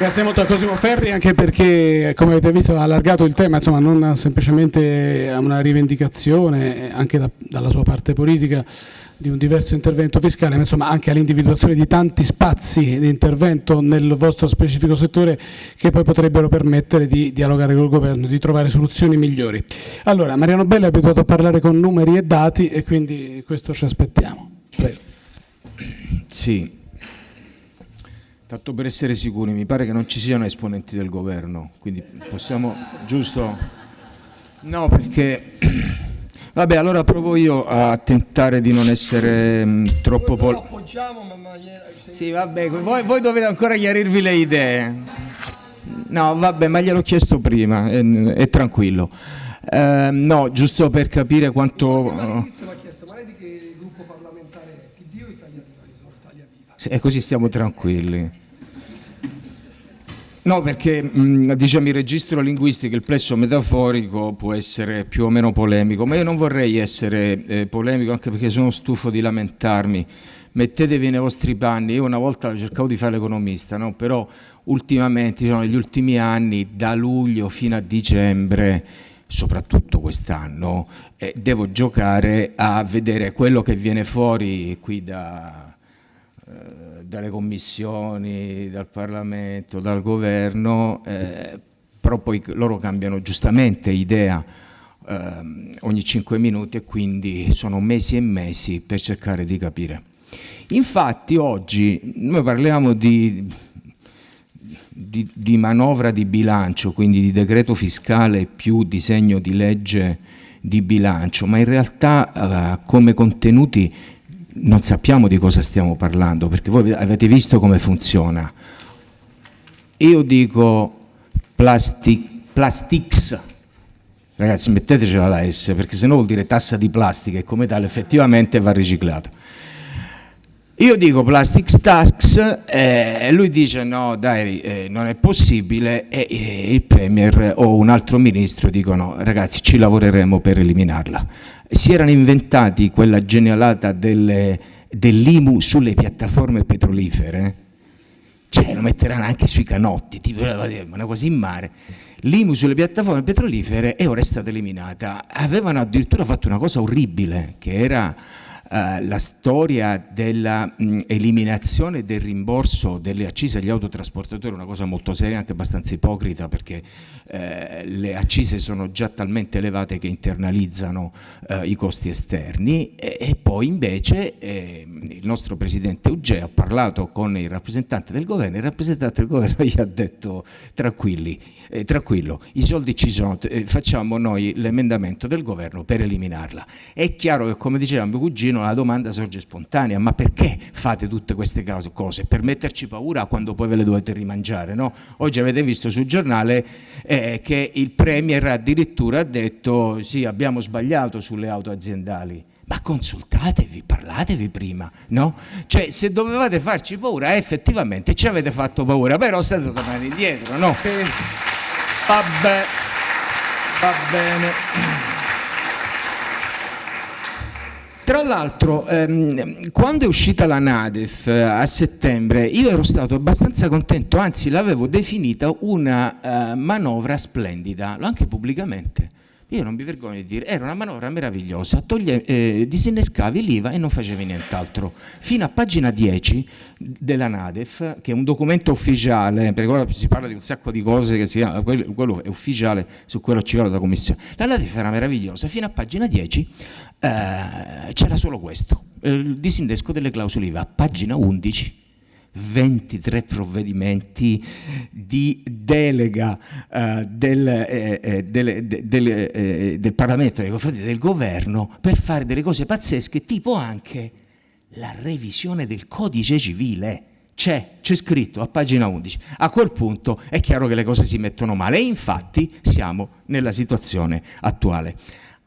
Grazie molto a Cosimo Ferri anche perché come avete visto ha allargato il tema, insomma non semplicemente a una rivendicazione anche da, dalla sua parte politica di un diverso intervento fiscale, ma insomma anche all'individuazione di tanti spazi di intervento nel vostro specifico settore che poi potrebbero permettere di dialogare col governo, di trovare soluzioni migliori. Allora, Mariano Belli è abituato a parlare con numeri e dati e quindi questo ci aspettiamo. Prego. Sì, tanto per essere sicuri, mi pare che non ci siano esponenti del governo, quindi possiamo, giusto? No, perché Vabbè, allora provo io a tentare di non essere mh, mm, troppo... Pol- lo appoggiamo, ma. Sì, vabbè, voi, voi, dovete ancora chiarirvi le idee. No, vabbè, ma gliel'ho chiesto prima, è, è tranquillo. Eh, no, giusto per capire quanto... Ma chiesto, ma lei di che gruppo parlamentare PD o Italia Viva? E così stiamo tranquilli. No, perché diciamo il registro linguistico, il plesso metaforico può essere più o meno polemico, ma io non vorrei essere eh, polemico anche perché sono stufo di lamentarmi. Mettetevi nei vostri panni, io una volta cercavo di fare l'economista, no? però ultimamente, diciamo, negli ultimi anni, da luglio fino a dicembre, soprattutto quest'anno, eh, devo giocare a vedere quello che viene fuori qui da... Eh, dalle commissioni, dal Parlamento, dal governo, eh, però poi loro cambiano giustamente idea eh, ogni cinque minuti e quindi sono mesi e mesi per cercare di capire. Infatti oggi noi parliamo di, di, di manovra di bilancio, quindi di decreto fiscale più disegno di legge di bilancio, ma in realtà eh, come contenuti non sappiamo di cosa stiamo parlando, perché voi avete visto come funziona. Io dico plastic, plastics, ragazzi mettetecela la S, perché se no vuol dire tassa di plastica e come tale effettivamente va riciclata. Io dico plastics tax e eh, lui dice no dai eh, non è possibile. E eh, il Premier o un altro ministro dicono ragazzi ci lavoreremo per eliminarla. Si erano inventati quella genialata dell'IMU sulle piattaforme petrolifere, cioè lo metteranno anche sui canotti, tipo una cosa in mare, l'IMU sulle piattaforme petrolifere e ora è stata eliminata. Avevano addirittura fatto una cosa orribile, che era eh, la storia dell'eliminazione del rimborso delle accise agli autotrasportatori, una cosa molto seria, anche abbastanza ipocrita perché eh, le accise sono già talmente elevate che internalizzano eh, i costi esterni e, e poi invece eh, il nostro Presidente Ugea ha parlato con il rappresentante del governo e il rappresentante del governo gli ha detto tranquilli, eh, tranquillo, i soldi ci sono, facciamo noi l'emendamento del governo per eliminarla. È chiaro che come diceva mio cugino la domanda sorge spontanea, ma perché fate tutte queste cose? Per metterci paura quando poi ve le dovete rimangiare, no? Oggi avete visto sul giornale eh, che il Premier addirittura ha detto sì abbiamo sbagliato sulle auto aziendali, ma consultatevi, parlatevi prima, no? Cioè se dovevate farci paura effettivamente ci avete fatto paura, però state tornando indietro, no? Vabbè, va bene. Tra l'altro, ehm, quando è uscita la Nadef eh, a settembre, io ero stato abbastanza contento, anzi l'avevo definita una eh, manovra splendida, l'ho anche pubblicamente. Io non mi vergogno di dire, era una manovra meravigliosa, toglie, eh, disinnescavi l'IVA e non facevi nient'altro. Fino a pagina 10 della Nadef, che è un documento ufficiale, perché ora si parla di un sacco di cose, che si, quello, quello, è ufficiale, su quello ci vuole la Commissione. La Nadef era meravigliosa, fino a pagina 10 eh, c'era solo questo, il disinnesco delle clausole IVA, pagina 11 23 provvedimenti di delega eh, del, eh, eh del, del, eh, del, Parlamento nei confronti del governo per fare delle cose pazzesche, tipo anche la revisione del codice civile. C'è, c'è scritto a pagina 11. A quel punto è chiaro che le cose si mettono male e infatti siamo nella situazione attuale.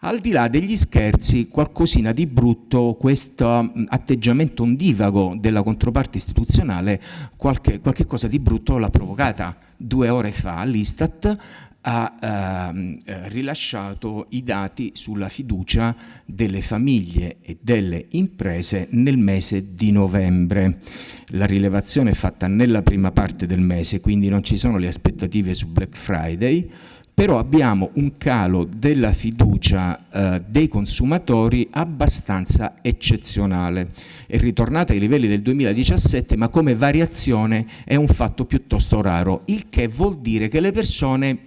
Al di là degli scherzi, qualcosina di brutto, questo mm, atteggiamento ondivago della controparte istituzionale, qualche, qualche cosa di brutto l'ha provocata due ore fa l'Istat ha ehm, eh, rilasciato i dati sulla fiducia delle famiglie e delle imprese nel mese di novembre. La rilevazione è fatta nella prima parte del mese, quindi non ci sono le aspettative su Black Friday, però abbiamo un calo della fiducia eh, dei consumatori abbastanza eccezionale. È ritornata ai livelli del 2017, ma come variazione è un fatto piuttosto raro, il che vuol dire che le persone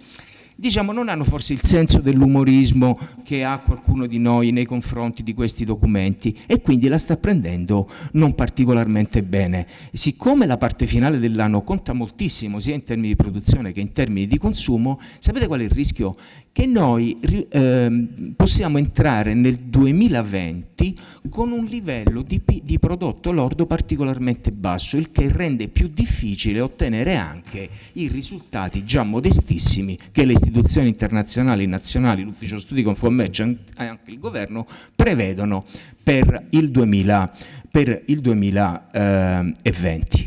diciamo, non hanno forse il senso dell'umorismo che ha qualcuno di noi nei confronti di questi documenti e quindi la sta prendendo non particolarmente bene. Siccome la parte finale dell'anno conta moltissimo sia in termini di produzione che in termini di consumo, sapete qual è il rischio? Che noi eh, possiamo entrare nel 2020 con un livello di, di prodotto lordo particolarmente basso, il che rende più difficile ottenere anche i risultati già modestissimi che le istituzioni internazionali, nazionali, l'Ufficio Studi Confommercio e anche il Governo prevedono per il, 2000, per il 2020.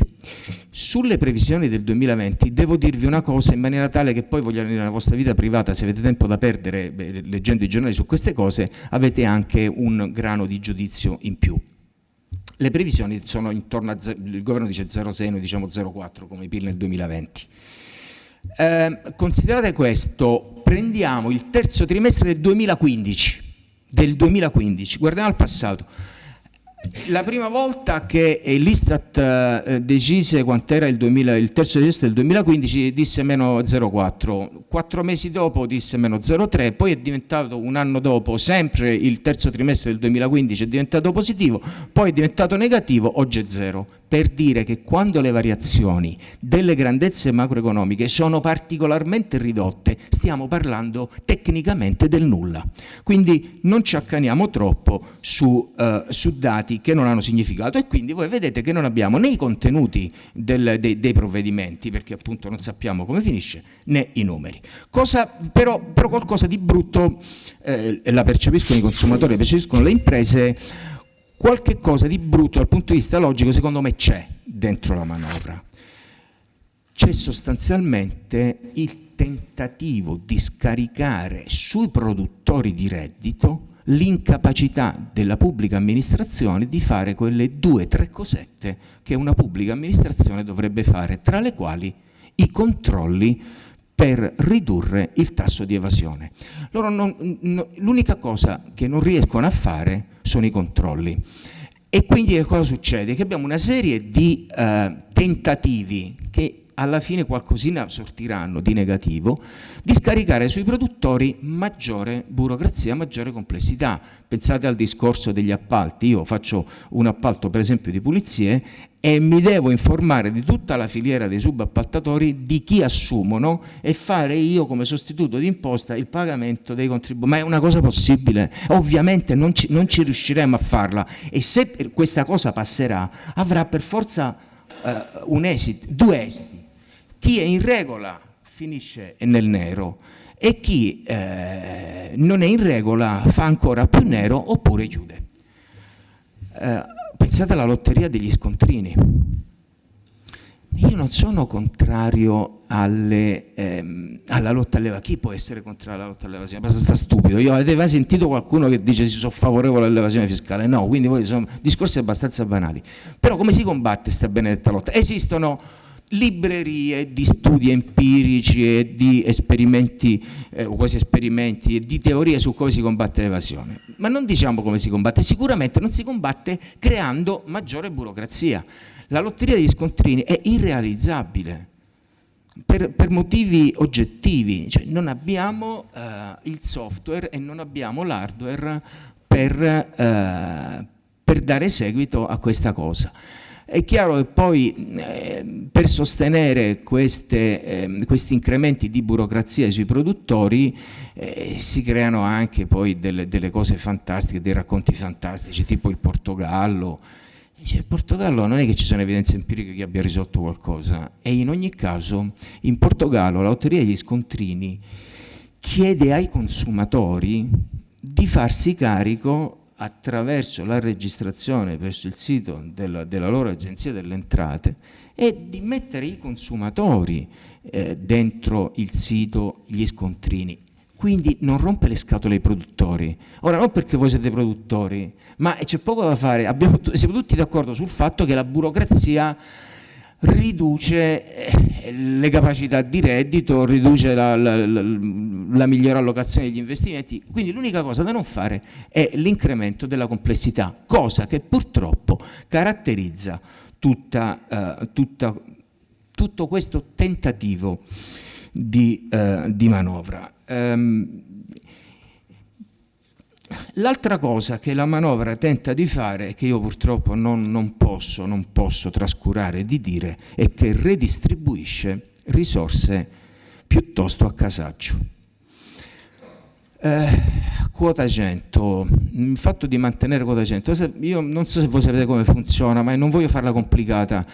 Sulle previsioni del 2020 devo dirvi una cosa in maniera tale che poi voglio nella vostra vita privata, se avete tempo da perdere beh, leggendo i giornali su queste cose, avete anche un grano di giudizio in più. Le previsioni sono intorno a, il governo dice 0,6, noi diciamo 0,4 come PIL nel 2020. Eh, considerate questo, prendiamo il terzo trimestre del 2015, del 2015, guardiamo al passato. La prima volta che l'Istat eh, decise quant'era il, il terzo trimestre del 2015 disse meno 0,4, quattro mesi dopo disse meno 0,3, poi è diventato un anno dopo, sempre il terzo trimestre del 2015 è diventato positivo, poi è diventato negativo, oggi è zero per dire che quando le variazioni delle grandezze macroeconomiche sono particolarmente ridotte, stiamo parlando tecnicamente del nulla. Quindi non ci accaniamo troppo su, uh, su dati che non hanno significato e quindi voi vedete che non abbiamo né i contenuti del, dei, dei, provvedimenti, perché appunto non sappiamo come finisce, né i numeri. Cosa, però, però, qualcosa di brutto eh, la percepiscono i consumatori, la percepiscono le imprese, qualche cosa di brutto dal punto di vista logico secondo me c'è dentro la manovra. C'è sostanzialmente il tentativo di scaricare sui produttori di reddito l'incapacità della pubblica amministrazione di fare quelle due o tre cosette che una pubblica amministrazione dovrebbe fare, tra le quali i controlli per ridurre il tasso di evasione. L'unica cosa che non riescono a fare sono i controlli. E quindi che cosa succede? Che abbiamo una serie di eh, tentativi che alla fine qualcosina sortiranno di negativo, di scaricare sui produttori maggiore burocrazia, maggiore complessità. Pensate al discorso degli appalti, io faccio un appalto per esempio di pulizie e mi devo informare di tutta la filiera dei subappaltatori di chi assumono e fare io come sostituto di imposta il pagamento dei contributi. Ma è una cosa possibile? Ovviamente non ci, non ci riusciremo a farla e se questa cosa passerà avrà per forza uh, un esito, due esiti. Chi è in regola finisce nel nero e chi eh, non è in regola fa ancora più nero oppure chiude. Eh, Pensate alla lotteria degli scontrini. Io non sono contrario alle, ehm, alla lotta all'evasione. Chi può essere contrario alla lotta all'evasione? È abbastanza stupido. Io avete mai sentito qualcuno che dice si sono favorevole all'evasione fiscale? No, quindi sono discorsi abbastanza banali. Però come si combatte questa benedetta lotta? Esistono librerie di studi empirici e di esperimenti, eh, quasi esperimenti, e di teorie su come si combatte l'evasione. Ma non diciamo come si combatte, sicuramente non si combatte creando maggiore burocrazia. La lotteria degli scontrini è irrealizzabile per, per motivi oggettivi, cioè non abbiamo eh, il software e non abbiamo l'hardware per, eh, per dare seguito a questa cosa. È chiaro che poi eh, per sostenere queste, eh, questi incrementi di burocrazia sui produttori eh, si creano anche poi delle, delle, cose fantastiche, dei racconti fantastici, tipo il Portogallo. Il Portogallo non è che ci sono evidenze empiriche che abbia risolto qualcosa e in ogni caso in Portogallo la lotteria degli scontrini chiede ai consumatori di farsi carico attraverso la registrazione verso il sito della, della loro agenzia delle entrate è di mettere i consumatori eh, dentro il sito gli scontrini. Quindi non rompe le scatole ai produttori. Ora, non perché voi siete produttori, ma c'è poco da fare. Abbiamo, siamo tutti d'accordo sul fatto che la burocrazia riduce eh, le capacità di reddito, riduce la, la, la, la migliore allocazione degli investimenti, quindi l'unica cosa da non fare è l'incremento della complessità, cosa che purtroppo caratterizza tutta, uh, tutta, tutto questo tentativo di, uh, di manovra. Um, L'altra cosa che la manovra tenta di fare, che io purtroppo non, non, posso, non posso trascurare di dire, è che redistribuisce risorse piuttosto a casaccio. Eh, quota 100, il fatto di mantenere quota 100, io non so se voi sapete come funziona, ma non voglio farla complicata.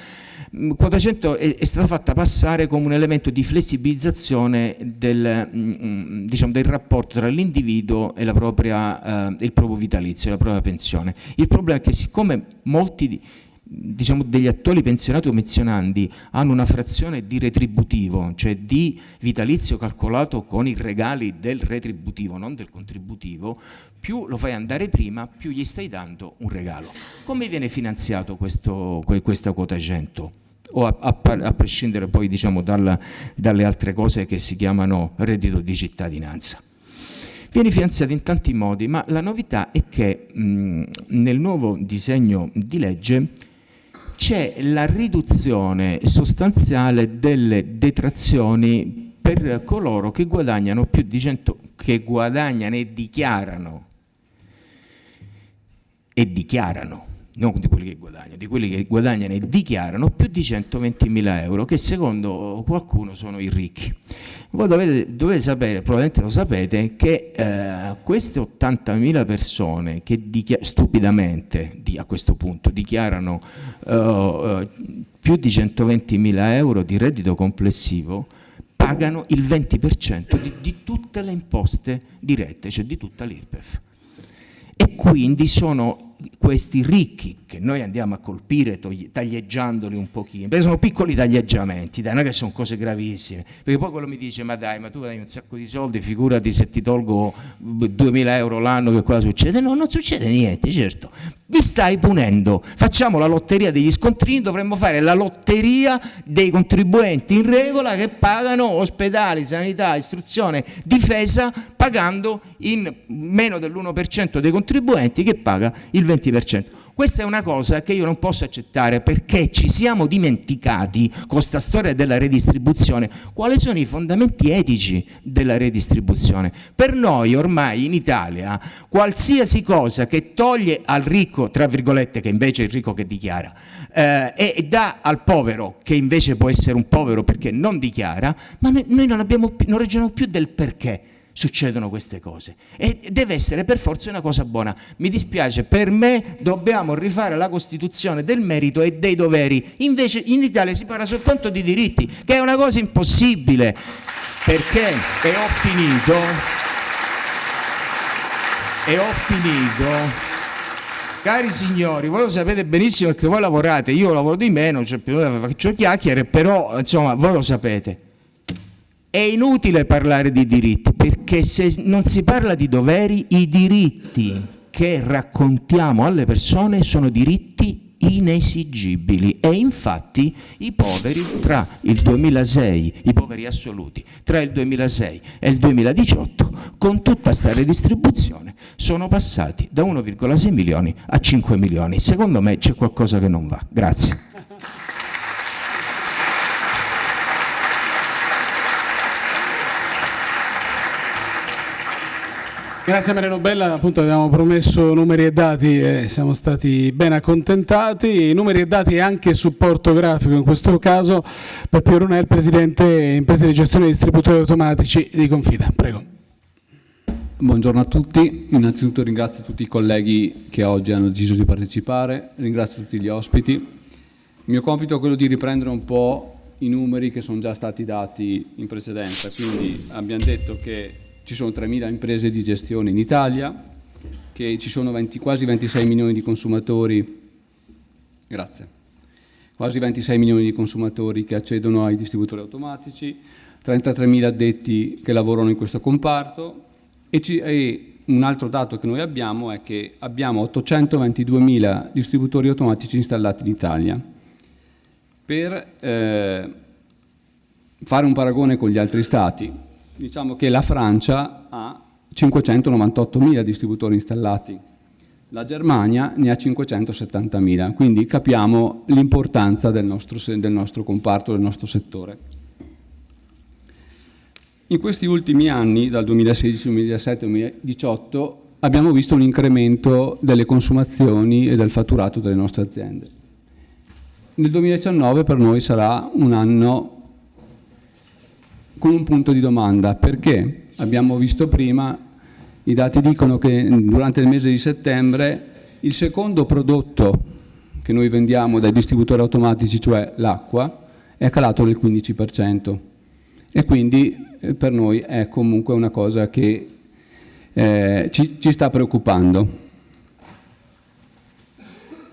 Mm, quota 100 è, è, stata fatta passare come un elemento di flessibilizzazione del, mm, mm, diciamo, del rapporto tra l'individuo e propria, eh, il proprio vitalizio, la propria pensione. Il problema è che siccome molti diciamo, degli attuali pensionati o menzionandi hanno una frazione di retributivo, cioè di vitalizio calcolato con i regali del retributivo, non del contributivo, più lo fai andare prima, più gli stai dando un regalo. Come viene finanziato questo, questa quota 100? O a, a, a prescindere poi diciamo, dalla, dalle altre cose che si chiamano reddito di cittadinanza. Viene finanziato in tanti modi, ma la novità è che mh, nel nuovo disegno di legge c'è la riduzione sostanziale delle detrazioni per coloro che guadagnano più di 100, che guadagnano e dichiarano e dichiarano non di quelli che guadagnano, di quelli che guadagnano e dichiarano più di 120.000 euro, che secondo qualcuno sono i ricchi. Voi dovete, dovete sapere, probabilmente lo sapete, che eh, queste 80.000 persone che stupidamente a questo punto dichiarano eh, più di 120.000 euro di reddito complessivo, pagano il 20% di, di tutte le imposte dirette, cioè di tutta l'IRPEF. E quindi sono questi ricchi che noi andiamo a colpire taglieggiandoli un pochino, perché sono piccoli taglieggiamenti, dai, non che sono cose gravissime, perché poi quello mi dice ma dai, ma tu hai un sacco di soldi, figurati se ti tolgo 2000 euro l'anno che cosa succede? No, non succede niente, certo, vi stai punendo, facciamo la lotteria degli scontrini, dovremmo fare la lotteria dei contribuenti in regola che pagano ospedali, sanità, istruzione, difesa, pagando in meno dell'1% dei contribuenti che paga il 20%. Questa è una cosa che io non posso accettare perché ci siamo dimenticati con questa storia della redistribuzione quali sono i fondamenti etici della redistribuzione. Per noi ormai in Italia qualsiasi cosa che toglie al ricco, tra virgolette, che invece è il ricco che dichiara, eh, e dà al povero, che invece può essere un povero perché non dichiara, ma noi non, abbiamo, non ragioniamo più del perché succedono queste cose. E deve essere per forza una cosa buona. Mi dispiace, per me dobbiamo rifare la Costituzione del merito e dei doveri, invece in Italia si parla soltanto di diritti, che è una cosa impossibile, perché, e ho finito, e ho finito, Cari signori, voi lo sapete benissimo che voi lavorate, io lavoro di meno, cioè, faccio chiacchiere, però insomma voi lo sapete. È inutile parlare di diritti perché se non si parla di doveri, i diritti che raccontiamo alle persone sono diritti inesigibili e infatti i poveri tra il 2006, i poveri assoluti, tra il 2006 e il 2018 con tutta questa redistribuzione sono passati da 1,6 milioni a 5 milioni. Secondo me c'è qualcosa che non va. Grazie. Grazie Mariano Bella, appunto abbiamo promesso numeri e dati e siamo stati ben accontentati, numeri e dati e anche supporto grafico in questo caso per Piero Runel, Presidente Imprese di Gestione Distributori Automatici di Confida. Prego. Buongiorno a tutti, innanzitutto ringrazio tutti i colleghi che oggi hanno deciso di partecipare, ringrazio tutti gli ospiti. Il mio compito è quello di riprendere un po' i numeri che sono già stati dati in precedenza, quindi abbiamo detto che ci sono 3.000 imprese di gestione in Italia, che ci sono 20, quasi 26 milioni di consumatori, grazie, quasi 26 milioni di consumatori che accedono ai distributori automatici, 33 mila addetti che lavorano in questo comparto. E, ci, e un altro dato che noi abbiamo è che abbiamo 822 mila distributori automatici installati in Italia. Per eh, fare un paragone con gli altri stati, diciamo che la Francia ha 598.000 distributori installati, la Germania ne ha 570.000, quindi capiamo l'importanza del nostro, del nostro comparto, del nostro settore. In questi ultimi anni, dal 2016, 2017 2018, abbiamo visto un incremento delle consumazioni e del fatturato delle nostre aziende. Nel 2019 per noi sarà un anno con un punto di domanda, perché abbiamo visto prima, i dati dicono che durante il mese di settembre il secondo prodotto che noi vendiamo dai distributori automatici, cioè l'acqua, è calato del 15% e quindi eh, per noi è comunque una cosa che eh, ci, ci sta preoccupando.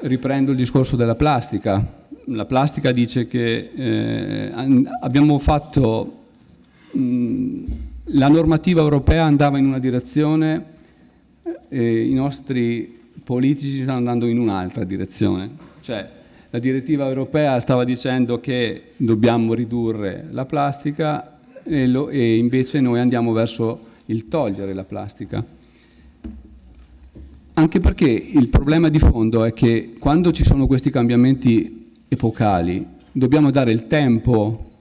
Riprendo il discorso della plastica. La plastica dice che eh, abbiamo fatto la normativa europea andava in una direzione e i nostri politici stanno andando in un'altra direzione. Cioè, la direttiva europea stava dicendo che dobbiamo ridurre la plastica e, lo, e invece noi andiamo verso il togliere la plastica. Anche perché il problema di fondo è che quando ci sono questi cambiamenti epocali dobbiamo dare il tempo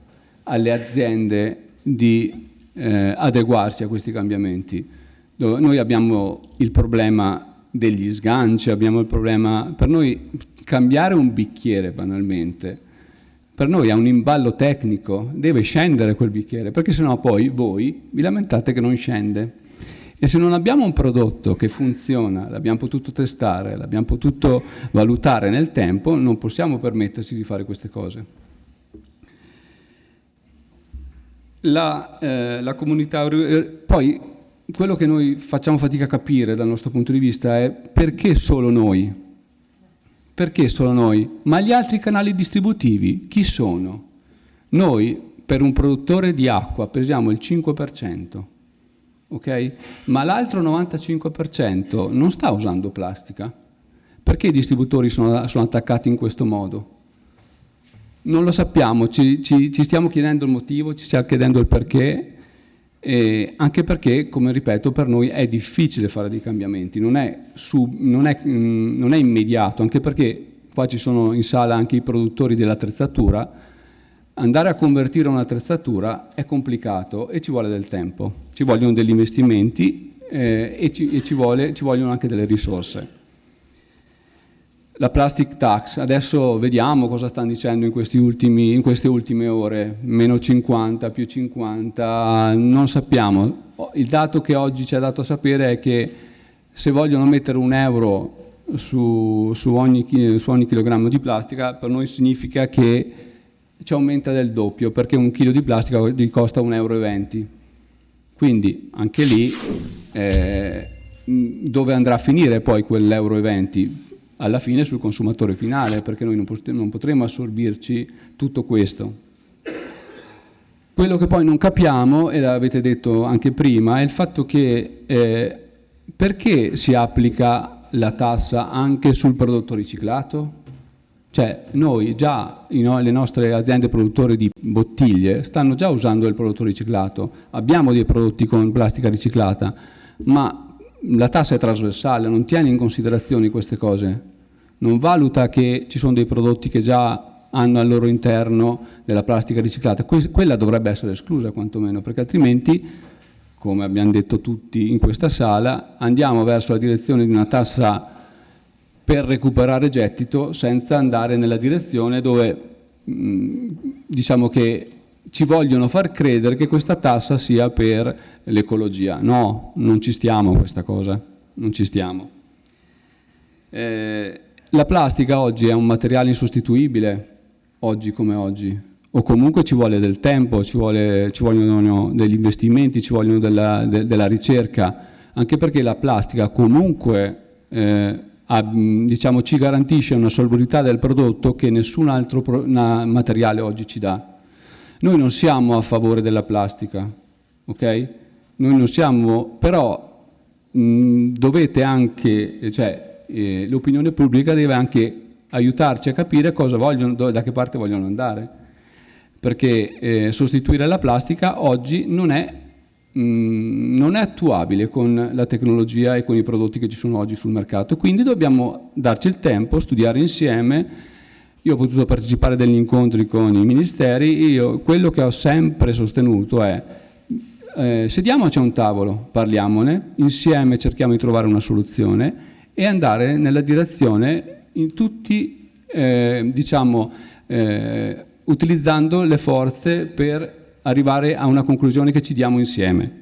alle aziende di eh, adeguarsi a questi cambiamenti. Noi abbiamo il problema degli sganci, abbiamo il problema... Per noi cambiare un bicchiere banalmente, per noi è un imballo tecnico, deve scendere quel bicchiere, perché sennò poi voi vi lamentate che non scende. E se non abbiamo un prodotto che funziona, l'abbiamo potuto testare, l'abbiamo potuto valutare nel tempo, non possiamo permetterci di fare queste cose. La, eh, la comunità... Eh, poi quello che noi facciamo fatica a capire dal nostro punto di vista è perché solo noi? Perché solo noi? Ma gli altri canali distributivi chi sono? Noi per un produttore di acqua pesiamo il 5%, ok? Ma l'altro 95% non sta usando plastica. Perché i distributori sono, sono attaccati in questo modo? Non lo sappiamo, ci, ci, ci, stiamo chiedendo il motivo, ci stiamo chiedendo il perché, anche perché, come ripeto, per noi è difficile fare dei cambiamenti, non è, su, non, è, mh, mm, non è immediato, anche perché qua ci sono in sala anche i produttori dell'attrezzatura, andare a convertire un'attrezzatura è complicato e ci vuole del tempo, ci vogliono degli investimenti eh, e, ci, e ci, vuole, ci vogliono anche delle risorse la plastic tax, adesso vediamo cosa stanno dicendo in, ultimi, in, queste ultime ore, meno 50, più 50, non sappiamo. Il dato che oggi ci ha dato a sapere è che se vogliono mettere un euro su, su, ogni, su ogni chilogrammo di plastica, per noi significa che ci aumenta del doppio, perché un chilo di plastica costa 1,20 euro. Quindi anche lì eh, dove andrà a finire poi quell'euro e 20? Alla fine sul consumatore finale, perché noi non potremo assorbirci tutto questo. Quello che poi non capiamo, e l'avete detto anche prima, è il fatto che eh, perché si applica la tassa anche sul prodotto riciclato? Cioè noi già, le nostre aziende produttori di bottiglie stanno già usando il prodotto riciclato, abbiamo dei prodotti con plastica riciclata, ma la tassa è trasversale, non tiene in considerazione queste cose non valuta che ci sono dei prodotti che già hanno al loro interno della plastica riciclata, quella dovrebbe essere esclusa quantomeno, perché altrimenti, come abbiamo detto tutti in questa sala, andiamo verso la direzione di una tassa per recuperare gettito senza andare nella direzione dove diciamo che ci vogliono far credere che questa tassa sia per l'ecologia. No, non ci stiamo questa cosa, non ci stiamo. Eh, la plastica oggi è un materiale insostituibile, oggi come oggi, o comunque ci vuole del tempo, ci, vuole, ci vogliono degli investimenti, ci vogliono della, de, della ricerca. anche perché la plastica comunque eh, ha, diciamo, ci garantisce una solubilità del prodotto che nessun altro pro materiale oggi ci dà. Noi non siamo a favore della plastica, ok? Noi non siamo, però mh, dovete anche, cioè eh, l'opinione pubblica deve anche aiutarci a capire cosa vogliono, da che parte vogliono andare. Perché eh, sostituire la plastica oggi non è Mm, non è attuabile con la tecnologia e con i prodotti che ci sono oggi sul mercato, quindi dobbiamo darci il tempo, studiare insieme. Io ho potuto partecipare degli incontri con i ministeri, io, quello che ho sempre sostenuto è eh, sediamoci a un tavolo, parliamone, insieme cerchiamo di trovare una soluzione e andare nella direzione in tutti, eh, diciamo, eh, utilizzando le forze per arrivare a una conclusione che ci diamo insieme.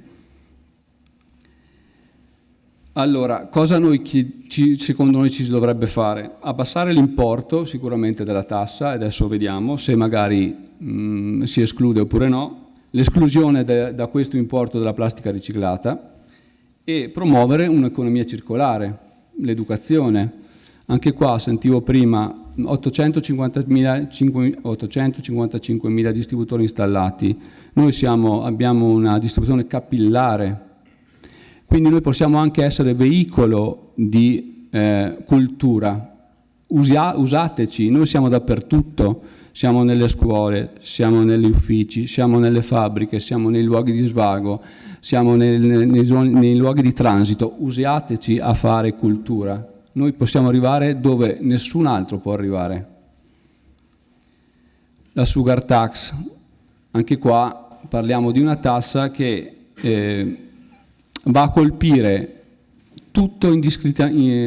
Allora, cosa noi, ci, secondo noi ci dovrebbe fare? Abbassare l'importo sicuramente della tassa, adesso vediamo se magari mh, mm, si esclude oppure no, l'esclusione da questo importo della plastica riciclata e promuovere un'economia circolare, l'educazione. Anche qua sentivo prima 855.000 distributori installati, noi siamo, abbiamo una distribuzione capillare, quindi noi possiamo anche essere veicolo di eh, cultura, Usia, usateci, noi siamo dappertutto, siamo nelle scuole, siamo negli uffici, siamo nelle fabbriche, siamo nei luoghi di svago, siamo nei, nei, nei, luoghi di transito, usiateci a fare cultura, noi possiamo arrivare dove nessun altro può arrivare. La sugar tax, anche qua parliamo di una tassa che eh, va a colpire tutto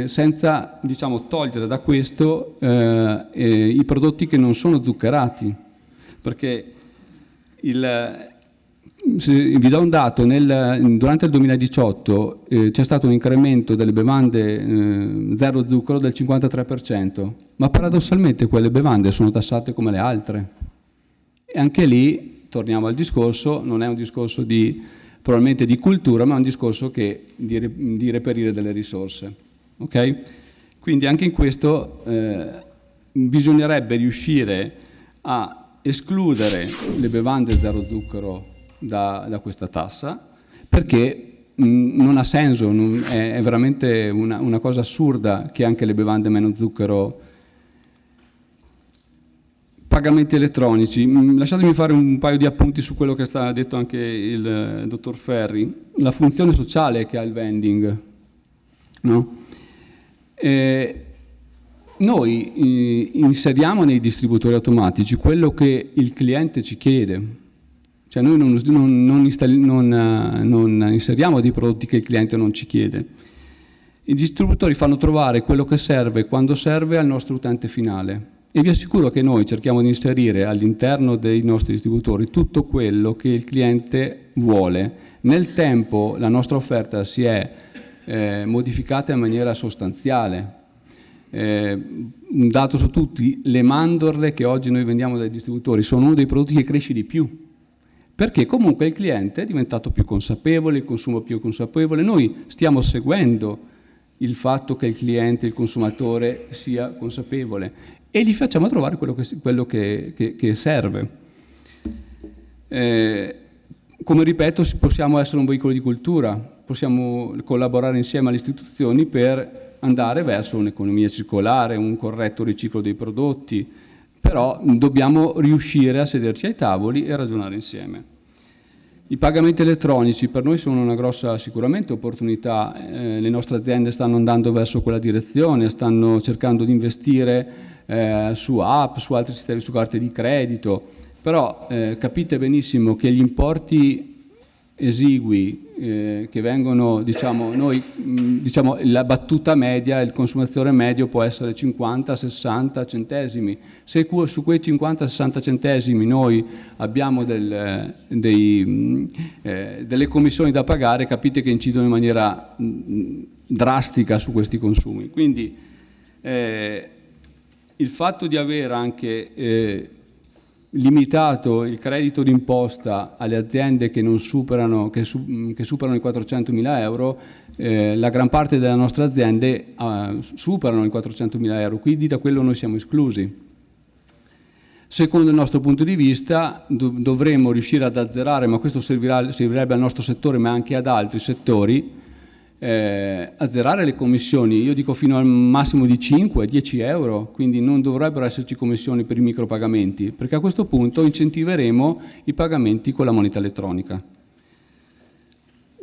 senza diciamo, togliere da questo eh, eh, i prodotti che non sono zuccherati, perché il, vi do un dato, nel, durante il 2018 eh, c'è stato un incremento delle bevande eh, zero zucchero del 53%, ma paradossalmente quelle bevande sono tassate come le altre. E anche lì, torniamo al discorso, non è un discorso di, probabilmente di cultura, ma è un discorso che, di, di reperire delle risorse. Okay? Quindi anche in questo eh, bisognerebbe riuscire a escludere le bevande zero zucchero da, da questa tassa perché non ha senso, non, è, è, veramente una, una, cosa assurda che anche le bevande meno zucchero pagamenti elettronici. Mm, lasciatemi fare un paio di appunti su quello che sta detto anche il, il dottor Ferri. La funzione sociale che ha il vending. No? Eh, noi eh, inseriamo nei distributori automatici quello che il cliente ci chiede, cioè noi non, non, non, non, inseriamo dei prodotti che il cliente non ci chiede. I distributori fanno trovare quello che serve quando serve al nostro utente finale e vi assicuro che noi cerchiamo di inserire all'interno dei nostri distributori tutto quello che il cliente vuole. Nel tempo la nostra offerta si è eh, modificata in maniera sostanziale. Eh, un dato su tutti, le mandorle che oggi noi vendiamo dai distributori sono uno dei prodotti che cresce di più perché comunque il cliente è diventato più consapevole, il consumo più consapevole, noi stiamo seguendo il fatto che il cliente, il consumatore sia consapevole e gli facciamo trovare quello che, quello che, che, che serve. Eh, come ripeto, possiamo essere un veicolo di cultura, possiamo collaborare insieme alle istituzioni per andare verso un'economia circolare, un corretto riciclo dei prodotti, però dobbiamo riuscire a sederci ai tavoli e ragionare insieme. I pagamenti elettronici per noi sono una grossa sicuramente opportunità, eh, le nostre aziende stanno andando verso quella direzione, stanno cercando di investire eh, su app, su altri sistemi, su carte di credito, però eh, capite benissimo che gli importi esigui eh, che vengono, diciamo, noi, mh, diciamo, la battuta media, il consumatore medio può essere 50-60 centesimi. Se su quei 50-60 centesimi noi abbiamo del, dei, mh, eh, delle commissioni da pagare, capite che incidono in maniera mh, drastica su questi consumi. Quindi eh, il fatto di avere anche eh, limitato il credito d'imposta alle aziende che, superano, che, su, che superano i 400 mila euro, eh, la gran parte delle nostre aziende eh, superano i 400 mila euro, quindi da quello noi siamo esclusi. Secondo il nostro punto di vista dovremmo riuscire ad azzerare, ma questo servirebbe al nostro settore ma anche ad altri settori, eh, azzerare le commissioni, io dico fino al massimo di 5-10 euro, quindi non dovrebbero esserci commissioni per i micropagamenti, perché a questo punto incentiveremo i pagamenti con la moneta elettronica.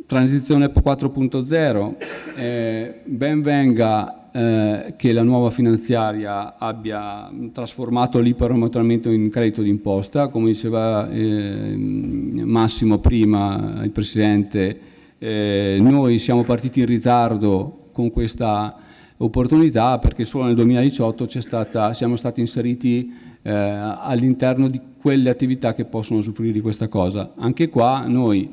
Transizione 4.0, eh, ben venga eh, che la nuova finanziaria abbia trasformato l'iperometramento in credito d'imposta, come diceva eh, Massimo prima, il Presidente, eh, noi siamo partiti in ritardo con questa opportunità perché solo nel 2018 stata, siamo stati inseriti eh, all'interno di quelle attività che possono usufruire di questa cosa. Anche qua noi,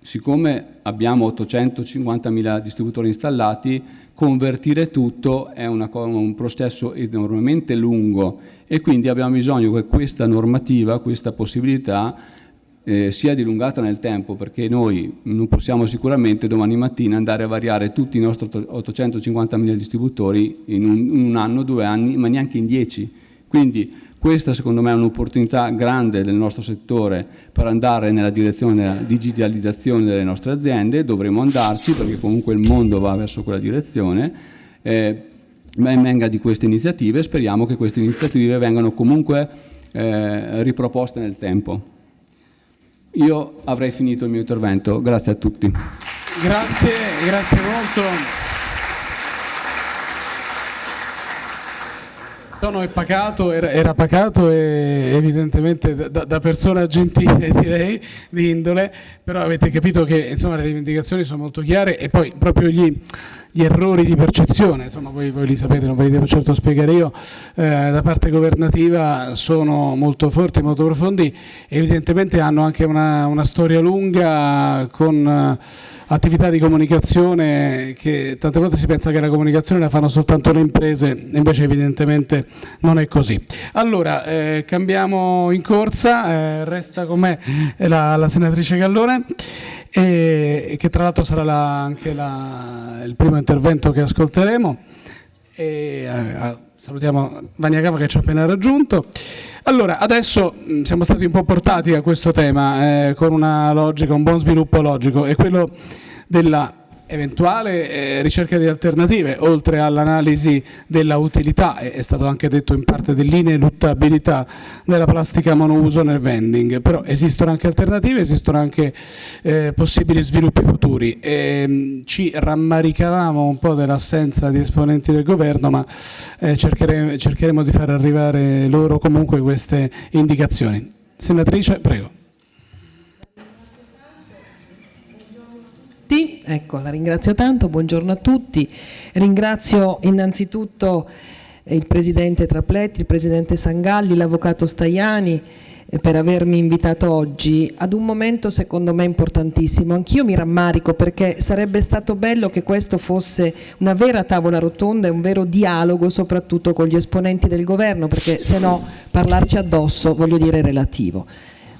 siccome abbiamo 850.000 distributori installati, convertire tutto è una, un processo enormemente lungo e quindi abbiamo bisogno che questa normativa, questa possibilità eh, sia dilungata nel tempo perché noi non possiamo sicuramente domani mattina andare a variare tutti i nostri 850.000 distributori in un, in un, anno, due anni, ma neanche in dieci. Quindi questa secondo me è un'opportunità grande del nostro settore per andare nella direzione della digitalizzazione delle nostre aziende, dovremo andarci perché comunque il mondo va verso quella direzione. Eh, ben venga di queste iniziative, speriamo che queste iniziative vengano comunque eh, riproposte nel tempo. Io avrei finito il mio intervento, grazie a tutti. Grazie, grazie molto. Il tono è pacato, era, era, pacato e evidentemente da, da, persona gentile direi, di indole, però avete capito che insomma, le rivendicazioni sono molto chiare e poi proprio gli gli errori di percezione, insomma voi, voi, li sapete, non ve li devo certo spiegare io, eh, da parte governativa sono molto forti, molto profondi, evidentemente hanno anche una, una storia lunga con eh, attività di comunicazione che tante volte si pensa che la comunicazione la fanno soltanto le imprese, invece evidentemente non è così. Allora, eh, cambiamo in corsa, eh, resta con me la, la senatrice Gallone e che tra l'altro sarà la, anche la, il primo intervento che ascolteremo. E, eh, salutiamo Vania Cava che ci ha appena raggiunto. Allora, adesso mh, siamo stati un po' portati a questo tema eh, con una logica, un buon sviluppo logico, è quello della eventuale eh, ricerca di alternative, oltre all'analisi della utilità, è stato anche detto in parte dell'ineluttabilità della plastica monouso nel vending, però esistono anche alternative, esistono anche eh, possibili sviluppi futuri. E, mh, ci rammaricavamo un po' dell'assenza di esponenti del governo, ma eh, cercheremo, cercheremo di far arrivare loro comunque queste indicazioni. Senatrice, prego. Tutti, ecco, la ringrazio tanto, buongiorno a tutti. Ringrazio innanzitutto il Presidente Trapletti, il Presidente Sangalli, l'Avvocato Staiani eh, per avermi invitato oggi ad un momento secondo me importantissimo. Anch'io mi rammarico perché sarebbe stato bello che questo fosse una vera tavola rotonda e un vero dialogo soprattutto con gli esponenti del governo perché se no parlarci addosso voglio dire relativo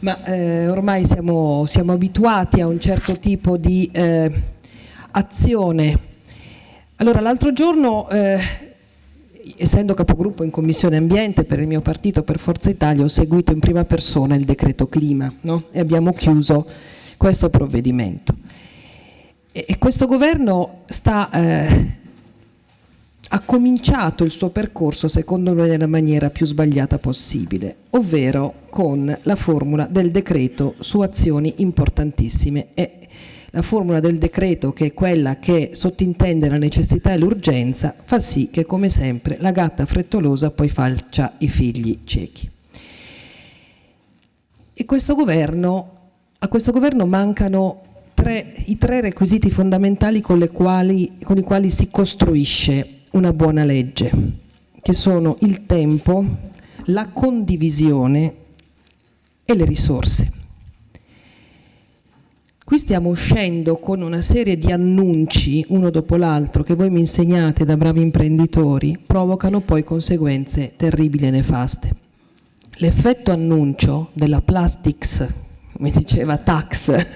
ma eh, ormai siamo, siamo, abituati a un certo tipo di eh, azione. Allora, l'altro giorno, eh, essendo capogruppo in Commissione Ambiente per il mio partito, per Forza Italia, ho seguito in prima persona il decreto clima no? e abbiamo chiuso questo provvedimento. E, e questo governo sta eh, ha cominciato il suo percorso secondo noi nella maniera più sbagliata possibile, ovvero con la formula del decreto su azioni importantissime e la formula del decreto che è quella che sottintende la necessità e l'urgenza fa sì che come sempre la gatta frettolosa poi faccia i figli ciechi. E questo governo, a questo governo mancano tre, i tre requisiti fondamentali con, quali, con i quali si costruisce una buona legge, che sono il tempo, la condivisione e le risorse. Qui stiamo uscendo con una serie di annunci, uno dopo l'altro, che voi mi insegnate da bravi imprenditori, provocano poi conseguenze terribili e nefaste. l'effetto annuncio della plastics, come diceva tax,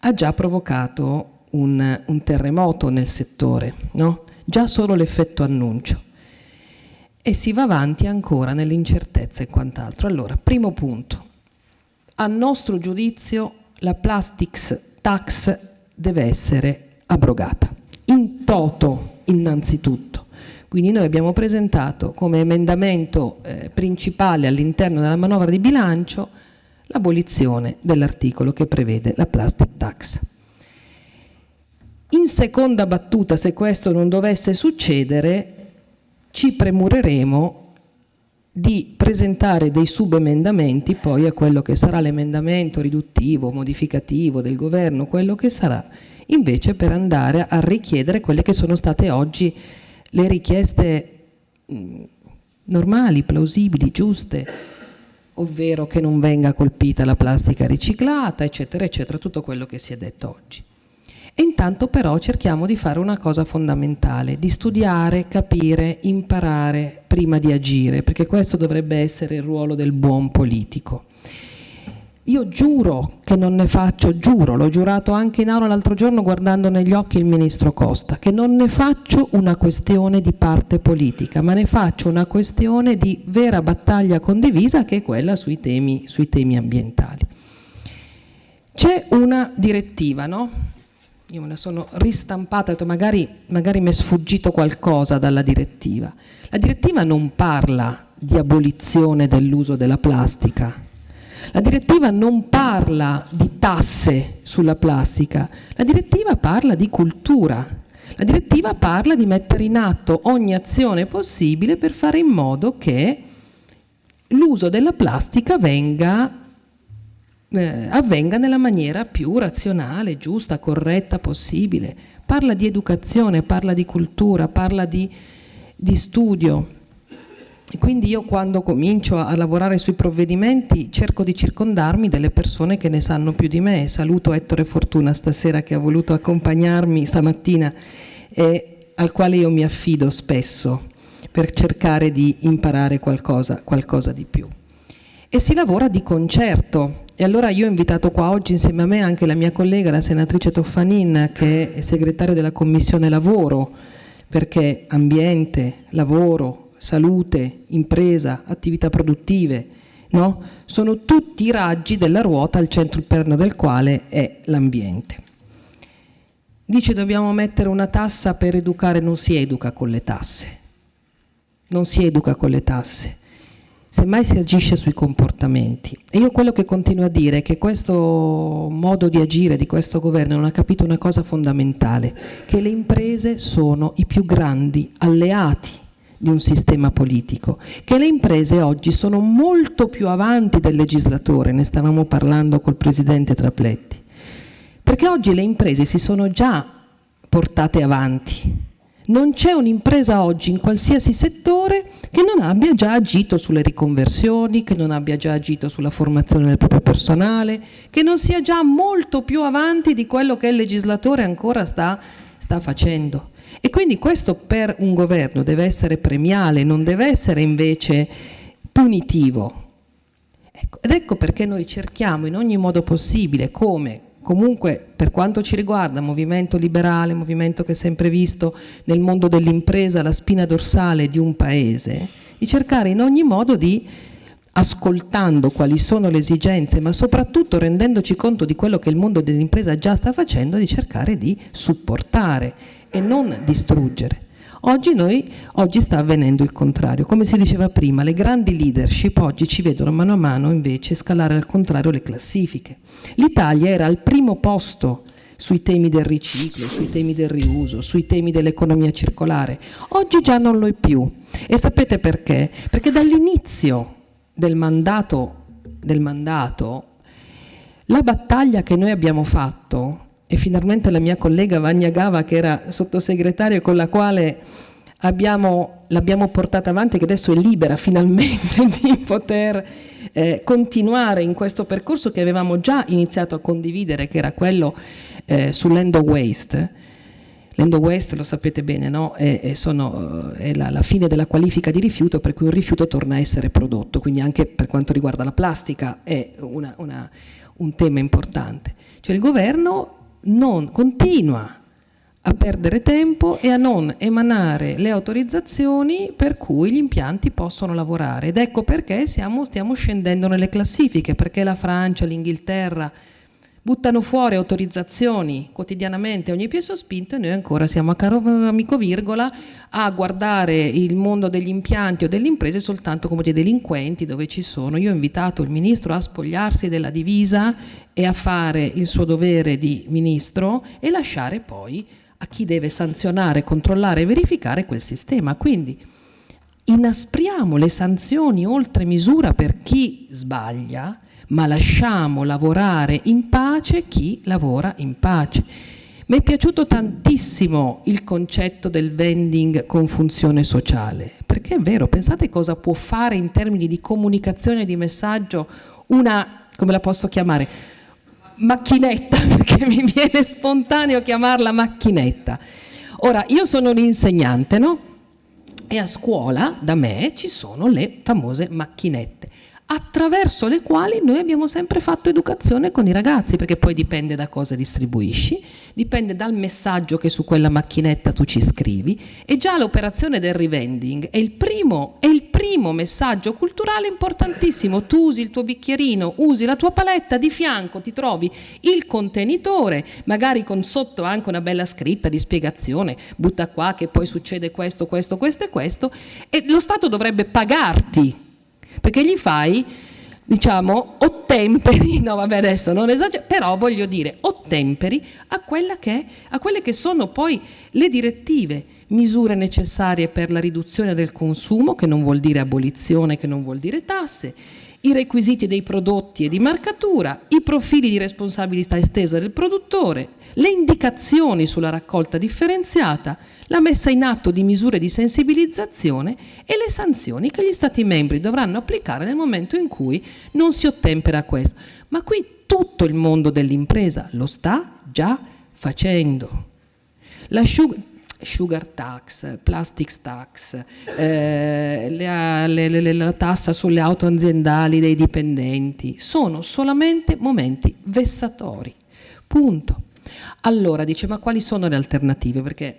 ha già provocato un, un terremoto nel settore, no? Già solo l'effetto annuncio. E si va avanti ancora nell'incertezza e quant'altro. Allora, primo punto, a nostro giudizio la plastics tax deve essere abrogata, in toto innanzitutto. Quindi noi abbiamo presentato come emendamento eh, principale all'interno della manovra di bilancio l'abolizione dell'articolo che prevede la plastic tax. In seconda battuta, se questo non dovesse succedere, ci premureremo di presentare dei subemendamenti poi a quello che sarà l'emendamento riduttivo, modificativo del governo, quello che sarà, invece per andare a richiedere quelle che sono state oggi le richieste normali, plausibili, giuste, ovvero che non venga colpita la plastica riciclata, eccetera, eccetera, tutto quello che si è detto oggi. E intanto però cerchiamo di fare una cosa fondamentale, di studiare, capire, imparare prima di agire, perché questo dovrebbe essere il ruolo del buon politico. Io giuro che non ne faccio, giuro, l'ho giurato anche in aula l'altro giorno guardando negli occhi il ministro Costa, che non ne faccio una questione di parte politica, ma ne faccio una questione di vera battaglia condivisa che è quella sui temi, sui temi ambientali. C'è una direttiva, no? Io me la sono ristampata, ho detto magari, magari mi è sfuggito qualcosa dalla direttiva. La direttiva non parla di abolizione dell'uso della plastica, la direttiva non parla di tasse sulla plastica, la direttiva parla di cultura, la direttiva parla di mettere in atto ogni azione possibile per fare in modo che l'uso della plastica venga eh, avvenga nella maniera più razionale, giusta, corretta possibile. Parla di educazione, parla di cultura, parla di, di studio. E quindi io quando comincio a lavorare sui provvedimenti cerco di circondarmi delle persone che ne sanno più di me. Saluto Ettore Fortuna stasera che ha voluto accompagnarmi stamattina e al quale io mi affido spesso per cercare di imparare qualcosa, qualcosa di più. E si lavora di concerto, e allora io ho invitato qua oggi insieme a me anche la mia collega, la senatrice Toffanin, che è segretario della Commissione Lavoro, perché ambiente, lavoro, salute, impresa, attività produttive, no? sono tutti i raggi della ruota al centro interno del quale è l'ambiente. Dice dobbiamo mettere una tassa per educare, non si educa con le tasse, non si educa con le tasse semmai si agisce sui comportamenti. E io quello che continuo a dire è che questo modo di agire di questo governo non ha capito una cosa fondamentale, che le imprese sono i più grandi alleati di un sistema politico, che le imprese oggi sono molto più avanti del legislatore, ne stavamo parlando col Presidente Trapletti, perché oggi le imprese si sono già portate avanti, non c'è un'impresa oggi in qualsiasi settore che non abbia già agito sulle riconversioni, che non abbia già agito sulla formazione del proprio personale, che non sia già molto più avanti di quello che il legislatore ancora sta, sta facendo. E quindi questo per un governo deve essere premiale, non deve essere invece punitivo. Ecco, ed ecco perché noi cerchiamo in ogni modo possibile, come comunque per quanto ci riguarda, movimento liberale, movimento che è sempre visto nel mondo dell'impresa, la spina dorsale di un paese, di cercare in ogni modo di ascoltando quali sono le esigenze, ma soprattutto rendendoci conto di quello che il mondo dell'impresa già sta facendo, di cercare di supportare e non distruggere. Oggi, noi, oggi sta avvenendo il contrario. Come si diceva prima, le grandi leadership oggi ci vedono mano a mano invece scalare al contrario le classifiche. L'Italia era al primo posto sui temi del riciclo, sui temi del riuso, sui temi dell'economia circolare. Oggi già non lo è più. E sapete perché? Perché dall'inizio del mandato, del mandato, la battaglia che noi abbiamo fatto e finalmente la mia collega Vagna Gava che era sottosegretaria con la quale l'abbiamo portata avanti che adesso è libera finalmente di poter eh, continuare in questo percorso che avevamo già iniziato a condividere che era quello eh, sull'end waste L'Endo West, lo sapete bene, no? è, è, sono, è la, la, fine della qualifica di rifiuto per cui un rifiuto torna a essere prodotto, quindi anche per quanto riguarda la plastica è una, una, un tema importante. Cioè il governo non continua a perdere tempo e a non emanare le autorizzazioni per cui gli impianti possono lavorare. Ed ecco perché siamo, stiamo scendendo nelle classifiche, perché la Francia, l'Inghilterra, buttano fuori autorizzazioni quotidianamente ogni piede sospinto e noi ancora siamo a caro amico virgola a guardare il mondo degli impianti o delle imprese soltanto come dei delinquenti dove ci sono. Io ho invitato il ministro a spogliarsi della divisa e a fare il suo dovere di ministro e lasciare poi a chi deve sanzionare, controllare e verificare quel sistema. Quindi inaspriamo le sanzioni oltre misura per chi sbaglia ma lasciamo lavorare in pace chi lavora in pace. Mi è piaciuto tantissimo il concetto del vending con funzione sociale, perché è vero, pensate cosa può fare in termini di comunicazione di messaggio una, come la posso chiamare, macchinetta, perché mi viene spontaneo chiamarla macchinetta. Ora, io sono l'insegnante, no? E a scuola, da me, ci sono le famose macchinette attraverso le quali noi abbiamo sempre fatto educazione con i ragazzi, perché poi dipende da cosa distribuisci, dipende dal messaggio che su quella macchinetta tu ci scrivi e già l'operazione del revending è il primo, è il primo messaggio culturale importantissimo. Tu usi il tuo bicchierino, usi la tua paletta, di fianco ti trovi il contenitore, magari con sotto anche una bella scritta di spiegazione, butta qua che poi succede questo, questo, questo e questo, e lo Stato dovrebbe pagarti perché gli fai diciamo, ottemperi, no vabbè adesso non esagero, però voglio dire, ottemperi a, che, a quelle che sono poi le direttive, misure necessarie per la riduzione del consumo, che non vuol dire abolizione, che non vuol dire tasse, i requisiti dei prodotti e di marcatura, i profili di responsabilità estesa del produttore, le indicazioni sulla raccolta differenziata, la messa in atto di misure di sensibilizzazione e le sanzioni che gli Stati membri dovranno applicare nel momento in cui non si ottempera questo. Ma qui tutto il mondo dell'impresa lo sta già facendo. La sugar tax, plastics tax, eh, le, le, le, la tassa sulle auto aziendali dei dipendenti, sono solamente momenti vessatori. Punto. Allora dice, ma quali sono le alternative? Perché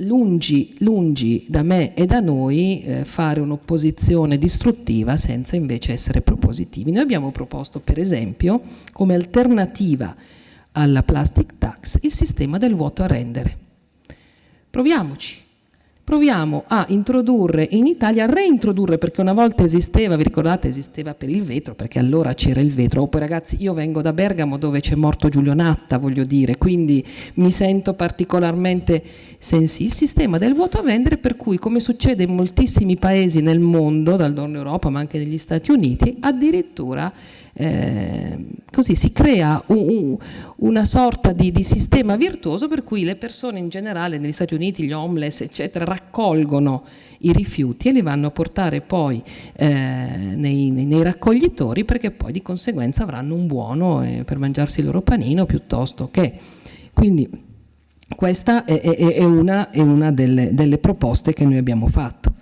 lungi, lungi da me e da noi eh, fare un'opposizione distruttiva senza invece essere propositivi. Noi abbiamo proposto per esempio come alternativa alla plastic tax il sistema del vuoto a rendere. Proviamoci, proviamo a introdurre in Italia, a reintrodurre perché una volta esisteva, vi ricordate esisteva per il vetro perché allora c'era il vetro, oh, poi ragazzi io vengo da Bergamo dove c'è morto Giulio Natta voglio dire, quindi mi sento particolarmente sensibile, il sistema del vuoto a vendere per cui come succede in moltissimi paesi nel mondo, dal Nord Europa ma anche negli Stati Uniti, addirittura eh, così si crea un, un, una sorta di, di, sistema virtuoso per cui le persone in generale negli Stati Uniti, gli homeless eccetera, raccolgono i rifiuti e li vanno a portare poi eh, nei, nei, nei, raccoglitori perché poi di conseguenza avranno un buono eh, per mangiarsi il loro panino piuttosto che. Quindi questa è, è, è una, è una delle, delle proposte che noi abbiamo fatto.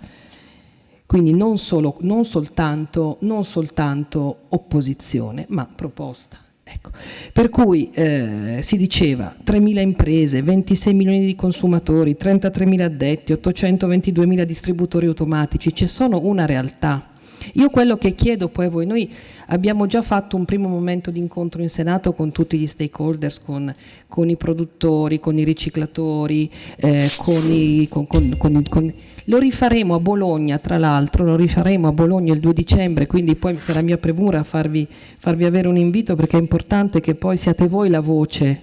Quindi non, solo, non, soltanto, non soltanto, opposizione, ma proposta. Ecco. Per cui eh, si diceva 3.000 imprese, 26 milioni di consumatori, 33.000 addetti, 822.000 distributori automatici, c'è solo una realtà io quello che chiedo poi a voi, noi abbiamo già fatto un primo momento di incontro in Senato con tutti gli stakeholders, con, con i produttori, con i riciclatori, eh, con i, con, con, lo rifaremo a Bologna tra l'altro, lo rifaremo a Bologna il 2 dicembre, quindi poi sarà mia premura farvi, farvi avere un invito perché è importante che poi siate voi la voce,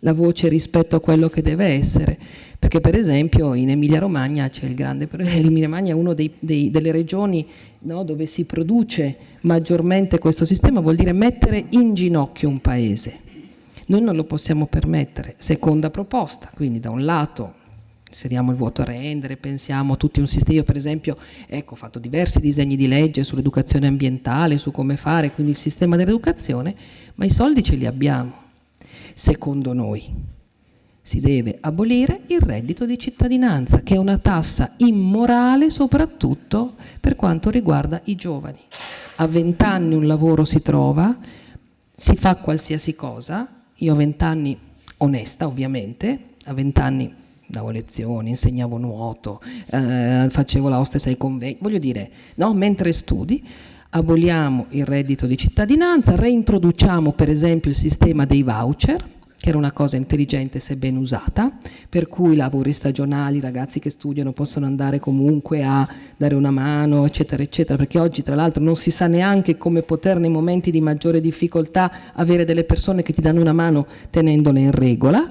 la voce rispetto a quello che deve essere perché per esempio in Emilia Romagna c'è il grande, l'Emilia Romagna è una delle regioni no, dove si produce maggiormente questo sistema, vuol dire mettere in ginocchio un paese. Noi non lo possiamo permettere. Seconda proposta, quindi da un lato inseriamo il vuoto a rendere, pensiamo a tutti un sistema, io per esempio ecco, ho fatto diversi disegni di legge sull'educazione ambientale, su come fare, quindi il sistema dell'educazione, ma i soldi ce li abbiamo, secondo noi si deve abolire il reddito di cittadinanza, che è una tassa immorale soprattutto per quanto riguarda i giovani. A 20 anni un lavoro si trova, si fa qualsiasi cosa, io a 20 anni onesta ovviamente, a 20 anni davo lezioni, insegnavo nuoto, eh, facevo la hostess ai convegni, voglio dire, no? mentre studi, aboliamo il reddito di cittadinanza, reintroduciamo per esempio il sistema dei voucher, che era una cosa intelligente se ben usata, per cui lavori stagionali, ragazzi che studiano possono andare comunque a dare una mano, eccetera, eccetera, perché oggi tra l'altro non si sa neanche come poter nei momenti di maggiore difficoltà avere delle persone che ti danno una mano tenendole in regola,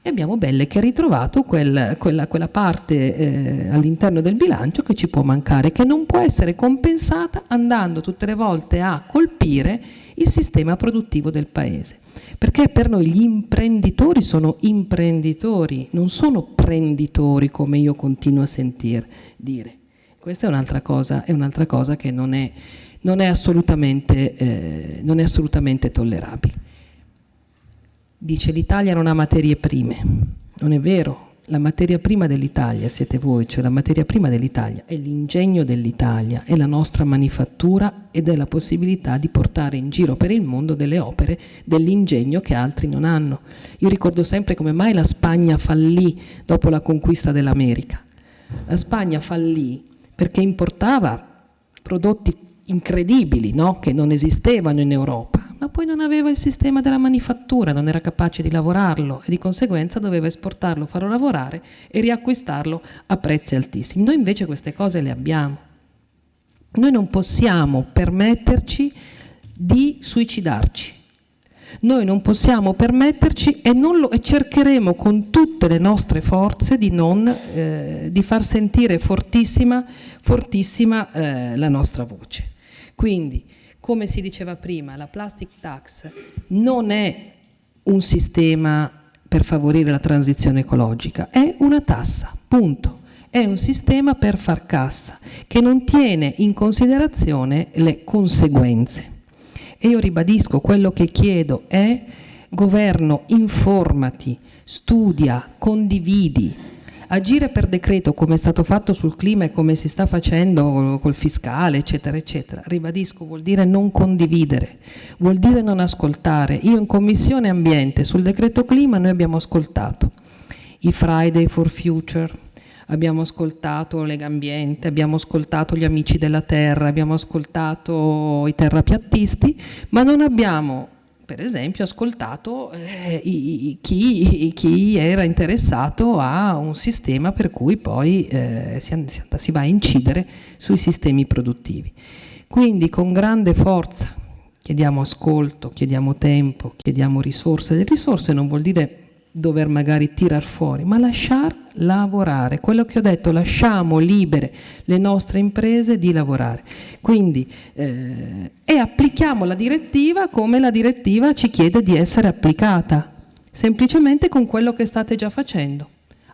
e abbiamo Belle che ha ritrovato quel, quella, quella, parte eh, all'interno del bilancio che ci può mancare, che non può essere compensata andando tutte le volte a colpire il sistema produttivo del Paese. Perché per noi gli imprenditori sono imprenditori, non sono prenditori come io continuo a sentir dire. Questa è un'altra cosa, un'altra cosa che non è, non, è eh, non è assolutamente tollerabile. Dice l'Italia non ha materie prime, non è vero, la materia prima dell'Italia siete voi, cioè la materia prima dell'Italia è l'ingegno dell'Italia, è la nostra manifattura ed è la possibilità di portare in giro per il mondo delle opere dell'ingegno che altri non hanno. Io ricordo sempre come mai la Spagna fallì dopo la conquista dell'America. La Spagna fallì perché importava prodotti incredibili no? che non esistevano in Europa poi non aveva il sistema della manifattura, non era capace di lavorarlo e di conseguenza doveva esportarlo, farlo lavorare e riacquistarlo a prezzi altissimi. Noi invece queste cose le abbiamo. Noi non possiamo permetterci di suicidarci. Noi non possiamo permetterci e, lo, e cercheremo con tutte le nostre forze di, non, eh, di far sentire fortissima, fortissima eh, la nostra voce. Quindi come si diceva prima, la plastic tax non è un sistema per favorire la transizione ecologica, è una tassa, punto. È un sistema per far cassa, che non tiene in considerazione le conseguenze. E io ribadisco, quello che chiedo è governo, informati, studia, condividi, Agire per decreto come è stato fatto sul clima e come si sta facendo col fiscale, eccetera, eccetera, ribadisco, vuol dire non condividere, vuol dire non ascoltare. Io in Commissione Ambiente sul decreto clima noi abbiamo ascoltato i Friday for Future, abbiamo ascoltato Lega Ambiente, abbiamo ascoltato gli Amici della Terra, abbiamo ascoltato i terrapiattisti, ma non abbiamo per esempio ascoltato eh, i, chi, chi, era interessato a un sistema per cui poi eh, si, si, va a incidere sui sistemi produttivi. Quindi con grande forza chiediamo ascolto, chiediamo tempo, chiediamo risorse. Le risorse non vuol dire dover magari tirar fuori, ma lasciar lavorare. Quello che ho detto, lasciamo libere le nostre imprese di lavorare. Quindi, eh, e applichiamo la direttiva come la direttiva ci chiede di essere applicata, semplicemente con quello che state già facendo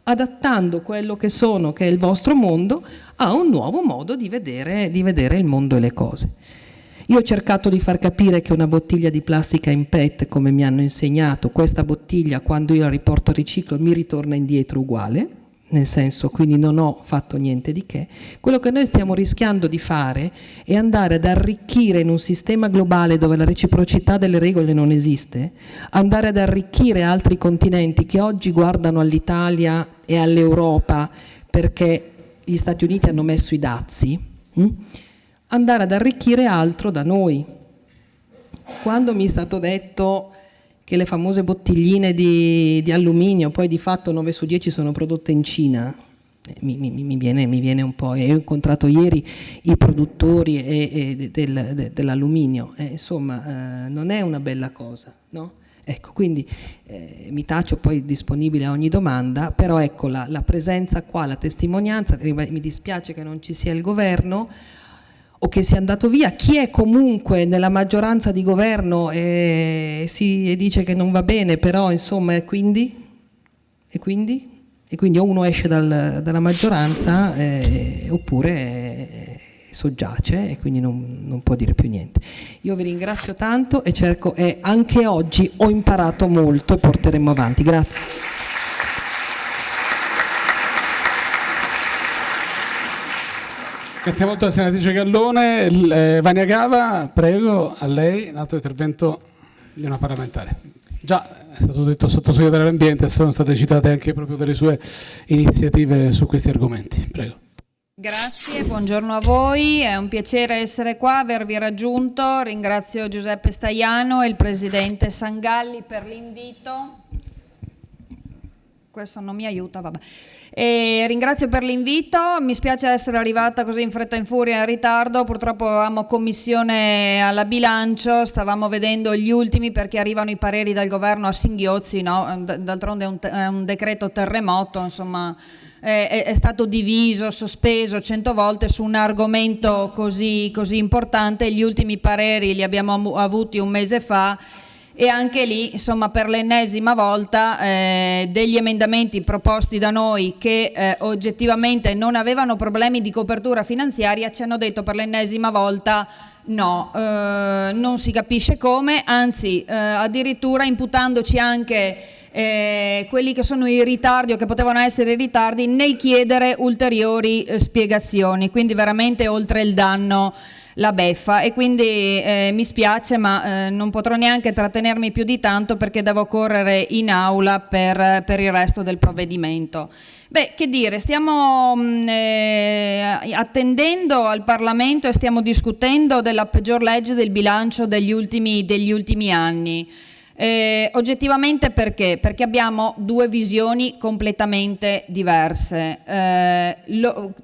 adattando quello che sono, che è il vostro mondo, a un nuovo modo di vedere, di vedere il mondo e le cose. Io ho cercato di far capire che una bottiglia di plastica in PET, come mi hanno insegnato, questa bottiglia quando io la riporto a riciclo mi ritorna indietro uguale, nel senso quindi non ho fatto niente di che, quello che noi stiamo rischiando di fare è andare ad arricchire in un sistema globale dove la reciprocità delle regole non esiste, andare ad arricchire altri continenti che oggi guardano all'Italia e all'Europa perché gli Stati Uniti hanno messo i dazi, hm? Andare ad arricchire altro da noi. Quando mi è stato detto che le famose bottigline di, di alluminio, poi di fatto 9 su 10 sono prodotte in Cina, eh, mi, mi, mi, viene, mi, viene, un po', io ho incontrato ieri i produttori e, e del, de, dell'alluminio, eh, insomma eh, non è una bella cosa, no? Ecco, quindi eh, mi taccio poi disponibile a ogni domanda, però ecco la, la presenza qua, la testimonianza, mi dispiace che non ci sia il governo, o che sia andato via, chi è comunque nella maggioranza di governo e, si, dice che non va bene, però insomma, e quindi? E quindi? E quindi o uno esce dal, dalla maggioranza eh, oppure eh, soggiace e quindi non, non, può dire più niente. Io vi ringrazio tanto e cerco, e anche oggi ho imparato molto e porteremo avanti. Grazie. Grazie molto alla senatrice Gallone. Eh, Vania Gava, prego, a lei, un altro intervento di una parlamentare. Già è stato detto sottosegretario all'ambiente, sono state citate anche proprio delle sue iniziative su questi argomenti. Prego. Grazie, buongiorno a voi, è un piacere essere qua, avervi raggiunto. Ringrazio Giuseppe Staiano e il Presidente Sangalli per l'invito questo non mi aiuta, vabbè. E ringrazio per l'invito, mi spiace essere arrivata così in fretta e in furia in ritardo, purtroppo avevamo commissione alla bilancio, stavamo vedendo gli ultimi perché arrivano i pareri dal governo a singhiozzi, no? d'altronde è un, è un decreto terremoto, insomma è, stato diviso, sospeso cento volte su un argomento così, così importante, gli ultimi pareri li abbiamo avuti un mese fa e anche lì insomma per l'ennesima volta eh, degli emendamenti proposti da noi che eh, oggettivamente non avevano problemi di copertura finanziaria ci hanno detto per l'ennesima volta no, eh, non si capisce come, anzi eh, addirittura imputandoci anche eh, quelli che sono i ritardi o che potevano essere i ritardi nel chiedere ulteriori eh, spiegazioni, quindi veramente oltre il danno la beffa e quindi eh, mi spiace ma eh, non potrò neanche trattenermi più di tanto perché devo correre in aula per, per il resto del provvedimento. Beh, che dire, stiamo mm, eh, attendendo al Parlamento e stiamo discutendo della peggior legge del bilancio degli ultimi, degli ultimi anni. Eh, oggettivamente perché? Perché abbiamo due visioni completamente diverse. Eh,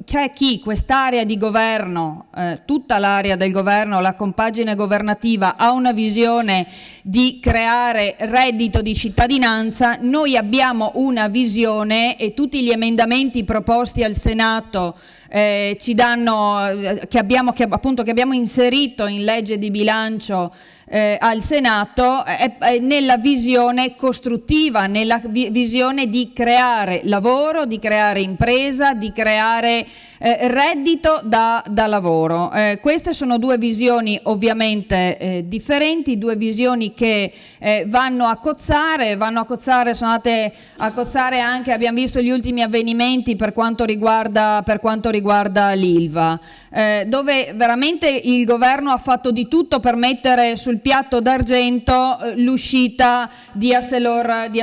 c'è chi quest'area di governo, eh, tutta l'area del governo, la compagine governativa, ha una visione di creare reddito di cittadinanza, noi abbiamo una visione e tutti gli emendamenti proposti al Senato eh, ci danno, eh, che abbiamo, che, appunto, che abbiamo inserito in legge di bilancio eh, al Senato è, è nella visione costruttiva, nella vi visione di creare lavoro, di creare impresa, di creare eh, reddito da, da lavoro. Eh, queste sono due visioni ovviamente eh, differenti, due visioni che eh, vanno a cozzare, vanno a cozzare, sono andate a cozzare anche, abbiamo visto gli ultimi avvenimenti per quanto riguarda, riguarda l'ILVA, eh, dove veramente il governo ha fatto di tutto per mettere sul piatto d'argento eh, l'uscita di, Arcelor, di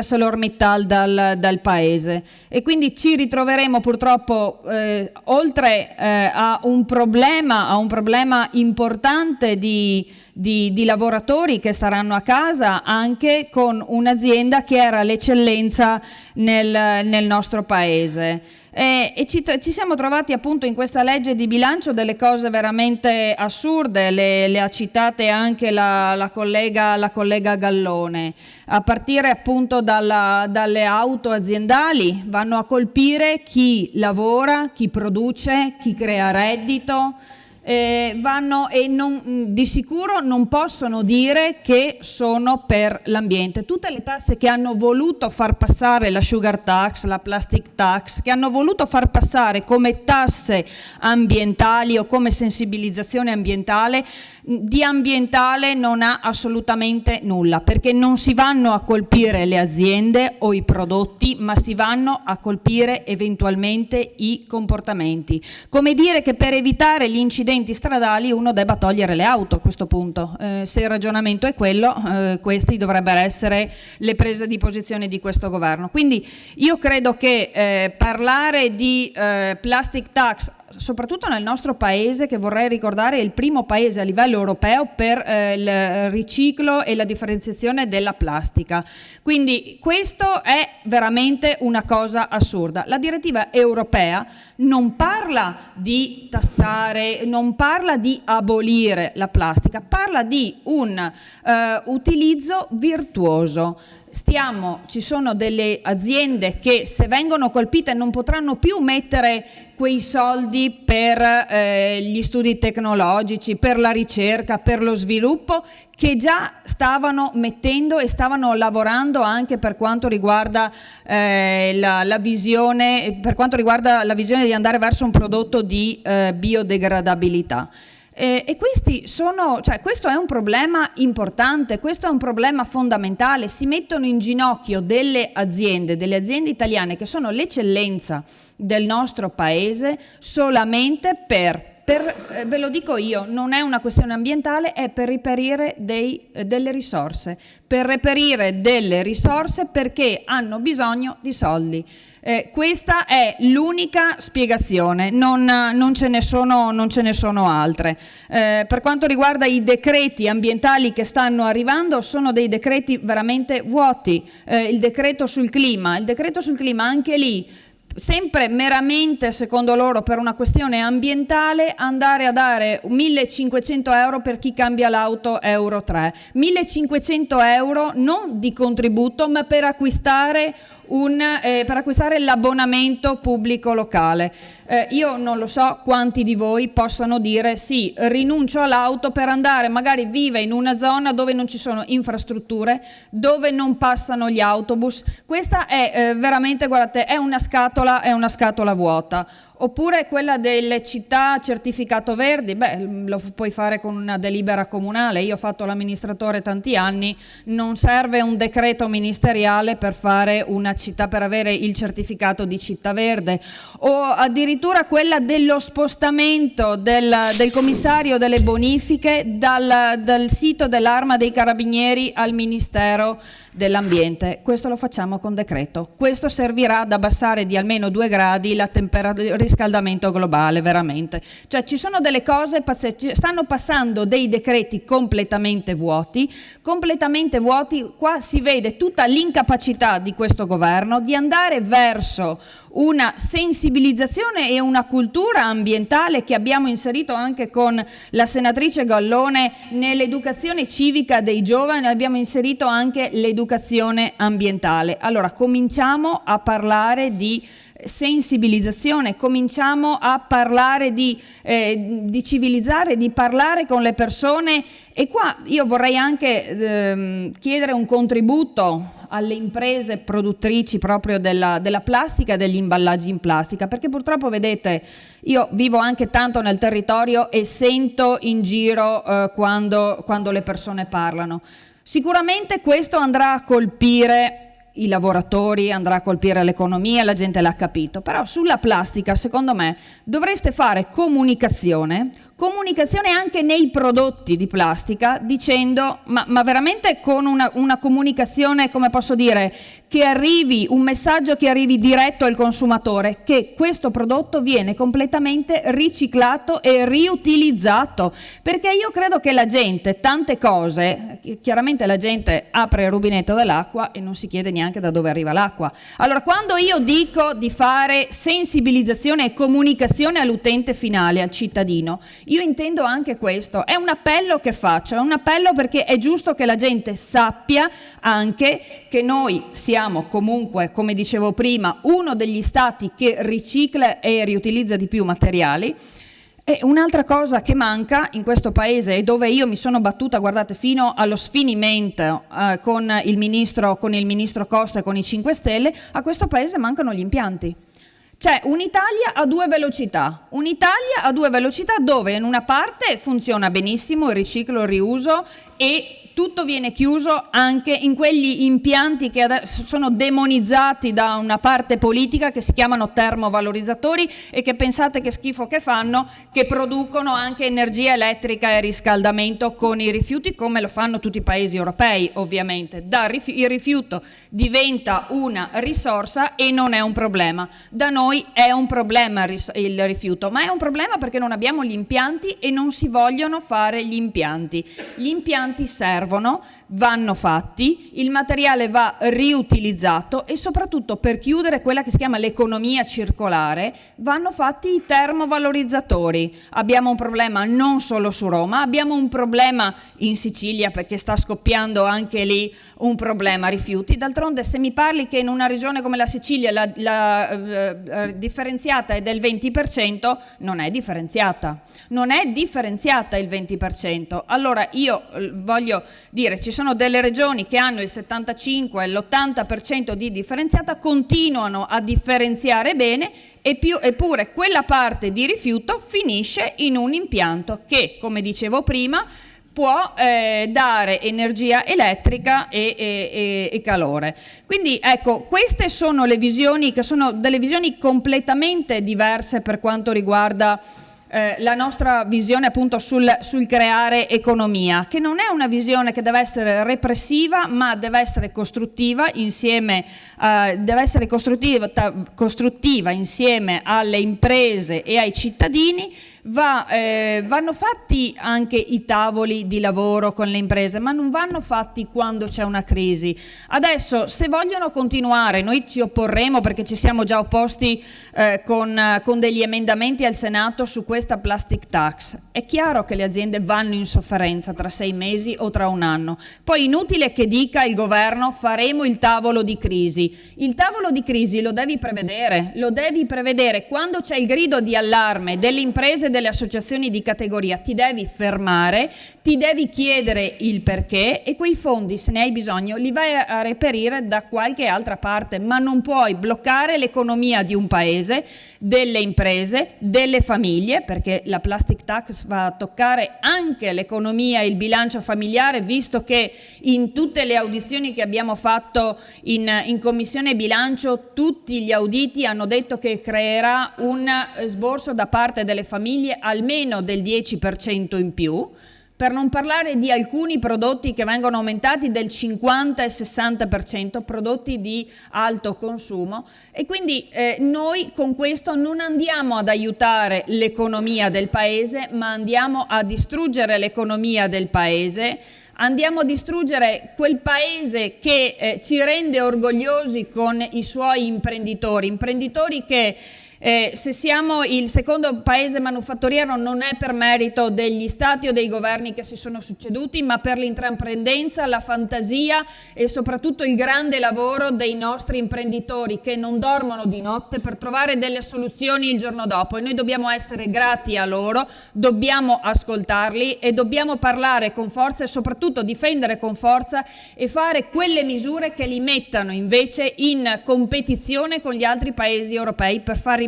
dal, dal, paese e quindi ci ritroveremo purtroppo eh, oltre eh, a, un problema, a un problema importante di, di, di lavoratori che staranno a casa anche con un'azienda che era l'eccellenza nel, nel nostro paese. Eh, e ci, ci, siamo trovati appunto in questa legge di bilancio delle cose veramente assurde, le, le ha citate anche la, la, collega, la, collega, Gallone, a partire appunto dalla, dalle auto aziendali, vanno a colpire chi lavora, chi produce, chi crea reddito, eh, vanno e non, di sicuro non possono dire che sono per l'ambiente. Tutte le tasse che hanno voluto far passare la sugar tax, la plastic tax, che hanno voluto far passare come tasse ambientali o come sensibilizzazione ambientale, di ambientale non ha assolutamente nulla, perché non si vanno a colpire le aziende o i prodotti, ma si vanno a colpire eventualmente i comportamenti. Come dire che per evitare gli incidenti stradali uno debba togliere le auto a questo punto. Eh, se il ragionamento è quello, eh, queste dovrebbero essere le prese di posizione di questo governo. Quindi io credo che eh, parlare di eh, plastic tax soprattutto nel nostro paese, che vorrei ricordare è il primo paese a livello europeo per eh, il riciclo e la differenziazione della plastica. Quindi questo è veramente una cosa assurda. La direttiva europea non parla di tassare, non parla di abolire la plastica, parla di un eh, utilizzo virtuoso stiamo, ci sono delle aziende che se vengono colpite non potranno più mettere quei soldi per eh, gli studi tecnologici, per la ricerca, per lo sviluppo che già stavano mettendo e stavano lavorando anche per quanto riguarda, eh, la, la, visione, per quanto riguarda la visione di andare verso un prodotto di eh, biodegradabilità. Eh, e sono, cioè, questo è un problema importante, questo è un problema fondamentale, si mettono in ginocchio delle aziende, delle aziende italiane che sono l'eccellenza del nostro paese solamente per per, eh, ve lo dico io, non è una questione ambientale, è per reperire dei, eh, delle risorse, per reperire delle risorse perché hanno bisogno di soldi. Eh, questa è l'unica spiegazione, non, non, ce sono, non, ce ne sono, altre. Eh, per quanto riguarda i decreti ambientali che stanno arrivando, sono dei decreti veramente vuoti. Il decreto sul clima, il decreto sul clima anche lì sempre meramente, secondo loro, per una questione ambientale, andare a dare 1500 euro per chi cambia l'auto Euro 3. 1500 euro non di contributo, ma per acquistare un, eh, per acquistare l'abbonamento pubblico locale. Eh, io non lo so quanti di voi possano dire sì, rinuncio all'auto per andare, magari vive in una zona dove non ci sono infrastrutture, dove non passano gli autobus. Questa è eh, veramente, guardate, è una scatola, è una scatola vuota. Oppure quella delle città certificato verdi, beh, lo puoi fare con una delibera comunale, io ho fatto l'amministratore tanti anni, non serve un decreto ministeriale per fare una città, per avere il certificato di città verde, o addirittura quella dello spostamento del, del commissario delle bonifiche dal, dal sito dell'arma dei carabinieri al Ministero dell'ambiente. Questo lo facciamo con decreto. Questo servirà ad abbassare di almeno due gradi il riscaldamento globale, veramente. Cioè ci sono delle cose pazzesche, stanno passando dei decreti completamente vuoti, completamente vuoti, qua si vede tutta l'incapacità di questo governo di andare verso una sensibilizzazione e una cultura ambientale che abbiamo inserito anche con la senatrice Gallone nell'educazione civica dei giovani, abbiamo inserito anche l'educazione ambientale. Allora cominciamo a parlare di sensibilizzazione, cominciamo a parlare di, eh, di, civilizzare, di parlare con le persone e qua io vorrei anche ehm, chiedere un contributo alle imprese produttrici proprio della, della plastica e degli imballaggi in plastica, perché purtroppo vedete, io vivo anche tanto nel territorio e sento in giro eh, quando, quando le persone parlano. Sicuramente questo andrà a colpire i lavoratori, andrà a colpire l'economia, la gente l'ha capito, però sulla plastica secondo me dovreste fare comunicazione comunicazione anche nei prodotti di plastica dicendo, ma, ma veramente con una, una, comunicazione, come posso dire, che arrivi, un messaggio che arrivi diretto al consumatore, che questo prodotto viene completamente riciclato e riutilizzato, perché io credo che la gente, tante cose, chiaramente la gente apre il rubinetto dell'acqua e non si chiede neanche da dove arriva l'acqua. Allora quando io dico di fare sensibilizzazione e comunicazione all'utente finale, al cittadino, io intendo anche questo, è un appello che faccio, è un appello perché è giusto che la gente sappia anche che noi siamo comunque, come dicevo prima, uno degli stati che ricicla e riutilizza di più materiali, e un'altra cosa che manca in questo paese e dove io mi sono battuta, guardate, fino allo sfinimento eh, con, il ministro, con il ministro Costa e con i 5 Stelle, a questo paese mancano gli impianti. C'è un'Italia a due velocità, un'Italia a due velocità dove in una parte funziona benissimo il riciclo, il riuso e tutto viene chiuso anche in quegli impianti che sono demonizzati da una parte politica che si chiamano termovalorizzatori e che pensate che schifo che fanno, che producono anche energia elettrica e riscaldamento con i rifiuti come lo fanno tutti i paesi europei ovviamente. il rifiuto diventa una risorsa e non è un problema. Da noi è un problema il rifiuto, ma è un problema perché non abbiamo gli impianti e non si vogliono fare gli impianti. Gli impianti servono servono, vanno fatti, il materiale va riutilizzato e soprattutto per chiudere quella che si chiama l'economia circolare vanno fatti i termovalorizzatori. Abbiamo un problema non solo su Roma, abbiamo un problema in Sicilia perché sta scoppiando anche lì un problema rifiuti. D'altronde se mi parli che in una regione come la Sicilia la, la eh, differenziata è del 20%, non è differenziata. Non è differenziata il 20%. Allora io eh, voglio dire ci sono delle regioni che hanno il 75 e l'80% di differenziata, continuano a differenziare bene più, eppure quella parte di rifiuto finisce in un impianto che, come dicevo prima, può eh, dare energia elettrica e, e, e, calore. Quindi ecco, queste sono le visioni che sono delle visioni completamente diverse per quanto riguarda eh, la nostra visione appunto sul, sul, creare economia, che non è una visione che deve essere repressiva, ma deve essere costruttiva insieme, eh, deve essere costruttiva, costruttiva insieme alle imprese e ai cittadini Va, eh, vanno fatti anche i tavoli di lavoro con le imprese, ma non vanno fatti quando c'è una crisi. Adesso, se vogliono continuare, noi ci opporremo perché ci siamo già opposti eh, con, con, degli emendamenti al Senato su questa plastic tax. È chiaro che le aziende vanno in sofferenza tra sei mesi o tra un anno. Poi inutile che dica il governo faremo il tavolo di crisi. Il tavolo di crisi lo devi prevedere, lo devi prevedere quando c'è il grido di allarme delle imprese delle associazioni di categoria, ti devi fermare, ti devi chiedere il perché e quei fondi, se ne hai bisogno, li vai a reperire da qualche altra parte, ma non puoi bloccare l'economia di un paese, delle imprese, delle famiglie, perché la plastic tax va a toccare anche l'economia e il bilancio familiare, visto che in tutte le audizioni che abbiamo fatto in, in Commissione Bilancio, tutti gli auditi hanno detto che creerà un sborso da parte delle famiglie famiglie almeno del 10% in più, per non parlare di alcuni prodotti che vengono aumentati del 50 e 60%, prodotti di alto consumo. E quindi eh, noi con questo non andiamo ad aiutare l'economia del paese, ma andiamo a distruggere l'economia del paese, andiamo a distruggere quel paese che eh, ci rende orgogliosi con i suoi imprenditori, imprenditori che eh, se siamo il secondo paese manufatturiero non è per merito degli stati o dei governi che si sono succeduti, ma per l'intraprendenza, la fantasia e soprattutto il grande lavoro dei nostri imprenditori che non dormono di notte per trovare delle soluzioni il giorno dopo. E noi dobbiamo essere grati a loro, dobbiamo ascoltarli e dobbiamo parlare con forza e soprattutto difendere con forza e fare quelle misure che li mettano invece in competizione con gli altri paesi europei per far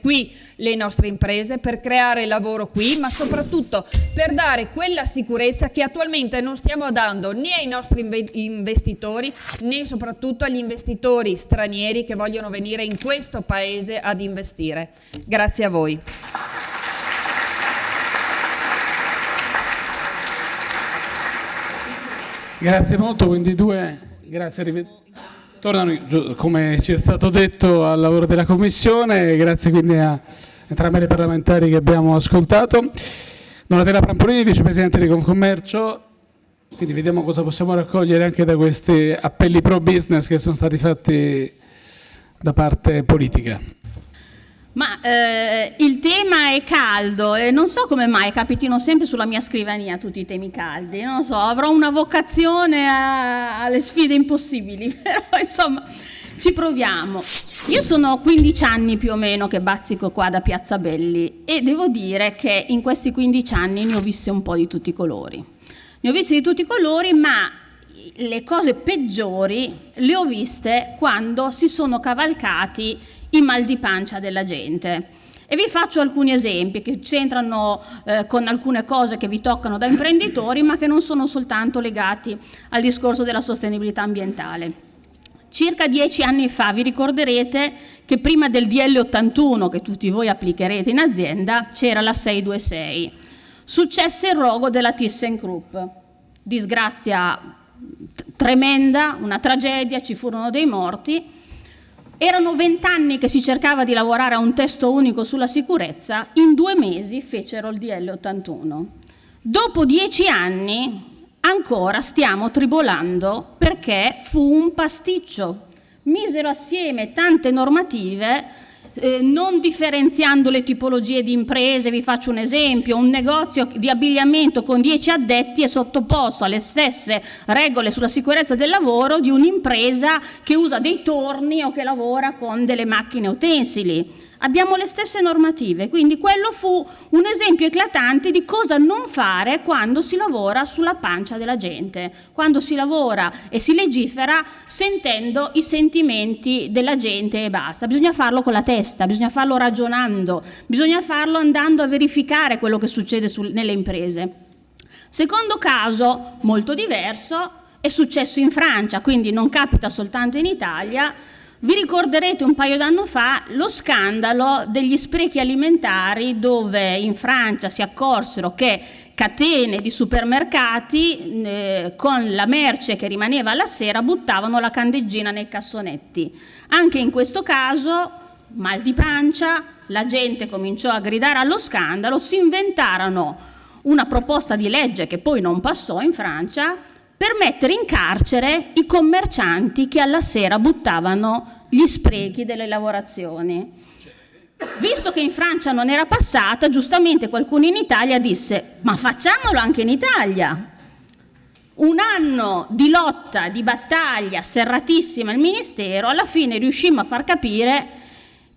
qui le nostre imprese, per creare lavoro qui, ma soprattutto per dare quella sicurezza che attualmente non stiamo dando né ai nostri investitori né soprattutto agli investitori stranieri che vogliono venire in questo paese ad investire. Grazie a voi. Grazie molto, quindi due, grazie, tornano, come ci è stato detto, al lavoro della Commissione, grazie quindi a entrambi i parlamentari che abbiamo ascoltato. Donatella Prampolini, Vicepresidente di Confcommercio, quindi vediamo cosa possiamo raccogliere anche da questi appelli pro business che sono stati fatti da parte politica. Ma eh, il tema è caldo e non so come mai capitino sempre sulla mia scrivania tutti i temi caldi, non so, avrò una vocazione a, alle sfide impossibili, però insomma ci proviamo. Io sono 15 anni più o meno che bazzico qua da Piazza Belli e devo dire che in questi 15 anni ne ho viste un po' di tutti i colori. Ne ho viste di tutti i colori, ma le cose peggiori le ho viste quando si sono cavalcati i mal di pancia della gente. E vi faccio alcuni esempi che c'entrano eh, con alcune cose che vi toccano da imprenditori, ma che non sono soltanto legati al discorso della sostenibilità ambientale. Circa dieci anni fa vi ricorderete che prima del DL 81 che tutti voi applicherete in azienda c'era la 626. Successe il rogo della ThyssenKrupp. Disgrazia tremenda, una tragedia, ci furono dei morti erano vent'anni che si cercava di lavorare a un testo unico sulla sicurezza, in due mesi fecero il DL 81. Dopo dieci anni ancora stiamo tribolando perché fu un pasticcio. Misero assieme tante normative eh, non differenziando le tipologie di imprese, vi faccio un esempio, un negozio di abbigliamento con 10 addetti è sottoposto alle stesse regole sulla sicurezza del lavoro di un'impresa che usa dei torni o che lavora con delle macchine utensili abbiamo le stesse normative, quindi quello fu un esempio eclatante di cosa non fare quando si lavora sulla pancia della gente, quando si lavora e si legifera sentendo i sentimenti della gente e basta. Bisogna farlo con la testa, bisogna farlo ragionando, bisogna farlo andando a verificare quello che succede nelle imprese. Secondo caso, molto diverso, è successo in Francia, quindi non capita soltanto in Italia, Vi ricorderete un paio d'anni fa lo scandalo degli sprechi alimentari dove in Francia si accorsero che catene di supermercati eh, con la merce che rimaneva alla sera buttavano la candeggina nei cassonetti. Anche in questo caso mal di pancia, la gente cominciò a gridare allo scandalo, si inventarono una proposta di legge che poi non passò in Francia per mettere in carcere i commercianti che alla sera buttavano gli sprechi delle lavorazioni. Visto che in Francia non era passata, giustamente qualcuno in Italia disse ma facciamolo anche in Italia. Un anno di lotta, di battaglia serratissima al Ministero, alla fine riuscimmo a far capire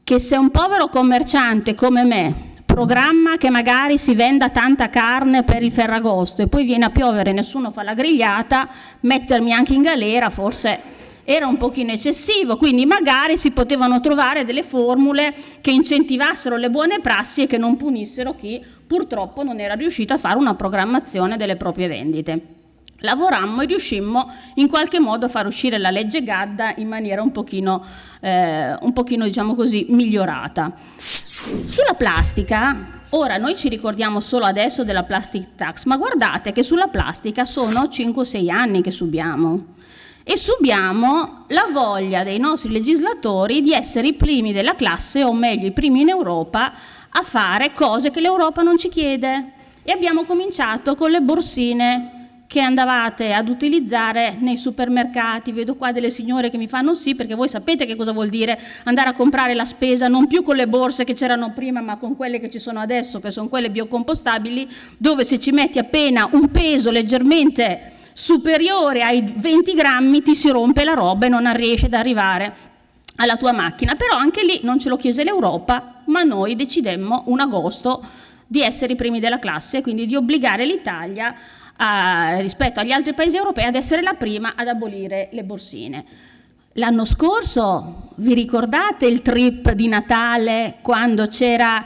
che se un povero commerciante come me programma che magari si venda tanta carne per il Ferragosto e poi viene a piovere e nessuno fa la grigliata, mettermi anche in galera forse era un pochino eccessivo, quindi magari si potevano trovare delle formule che incentivassero le buone prassi e che non punissero chi purtroppo non era riuscito a fare una programmazione delle proprie vendite. Lavorammo e riuscimmo in qualche modo a far uscire la legge Gadda in maniera un pochino, eh, un pochino diciamo così, migliorata. Sulla plastica, ora noi ci ricordiamo solo adesso della plastic tax, ma guardate che sulla plastica sono 5-6 anni che subiamo e subiamo la voglia dei nostri legislatori di essere i primi della classe, o meglio i primi in Europa, a fare cose che l'Europa non ci chiede. E abbiamo cominciato con le borsine che andavate ad utilizzare nei supermercati. Vedo qua delle signore che mi fanno sì, perché voi sapete che cosa vuol dire andare a comprare la spesa non più con le borse che c'erano prima, ma con quelle che ci sono adesso, che sono quelle biocompostabili, dove se ci metti appena un peso leggermente superiore ai 20 grammi ti si rompe la roba e non riesce ad arrivare alla tua macchina. Però anche lì non ce lo chiese l'Europa, ma noi decidemmo un agosto di essere i primi della classe, quindi di obbligare l'Italia a, rispetto agli altri paesi europei ad essere la prima ad abolire le borsine. L'anno scorso vi ricordate il trip di Natale quando c'era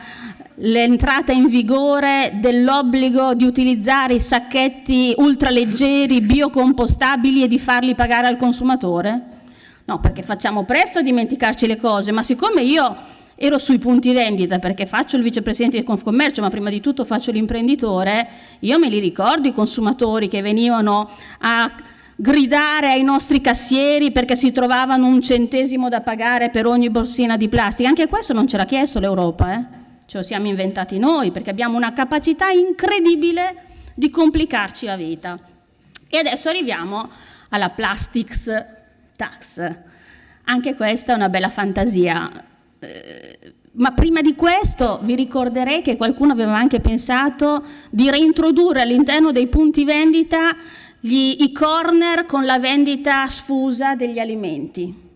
l'entrata in vigore dell'obbligo di utilizzare i sacchetti ultraleggeri biocompostabili e di farli pagare al consumatore? No, perché facciamo presto a dimenticarci le cose, ma siccome io ero sui punti vendita perché faccio il vicepresidente di Confcommercio, ma prima di tutto faccio l'imprenditore, io me li ricordo i consumatori che venivano a gridare ai nostri cassieri perché si trovavano un centesimo da pagare per ogni borsina di plastica. Anche questo non ce l'ha chiesto l'Europa, eh? ce lo siamo inventati noi perché abbiamo una capacità incredibile di complicarci la vita. E adesso arriviamo alla plastics tax. Anche questa è una bella fantasia. Ma prima di questo vi ricorderei che qualcuno aveva anche pensato di reintrodurre all'interno dei punti vendita gli, i corner con la vendita sfusa degli alimenti.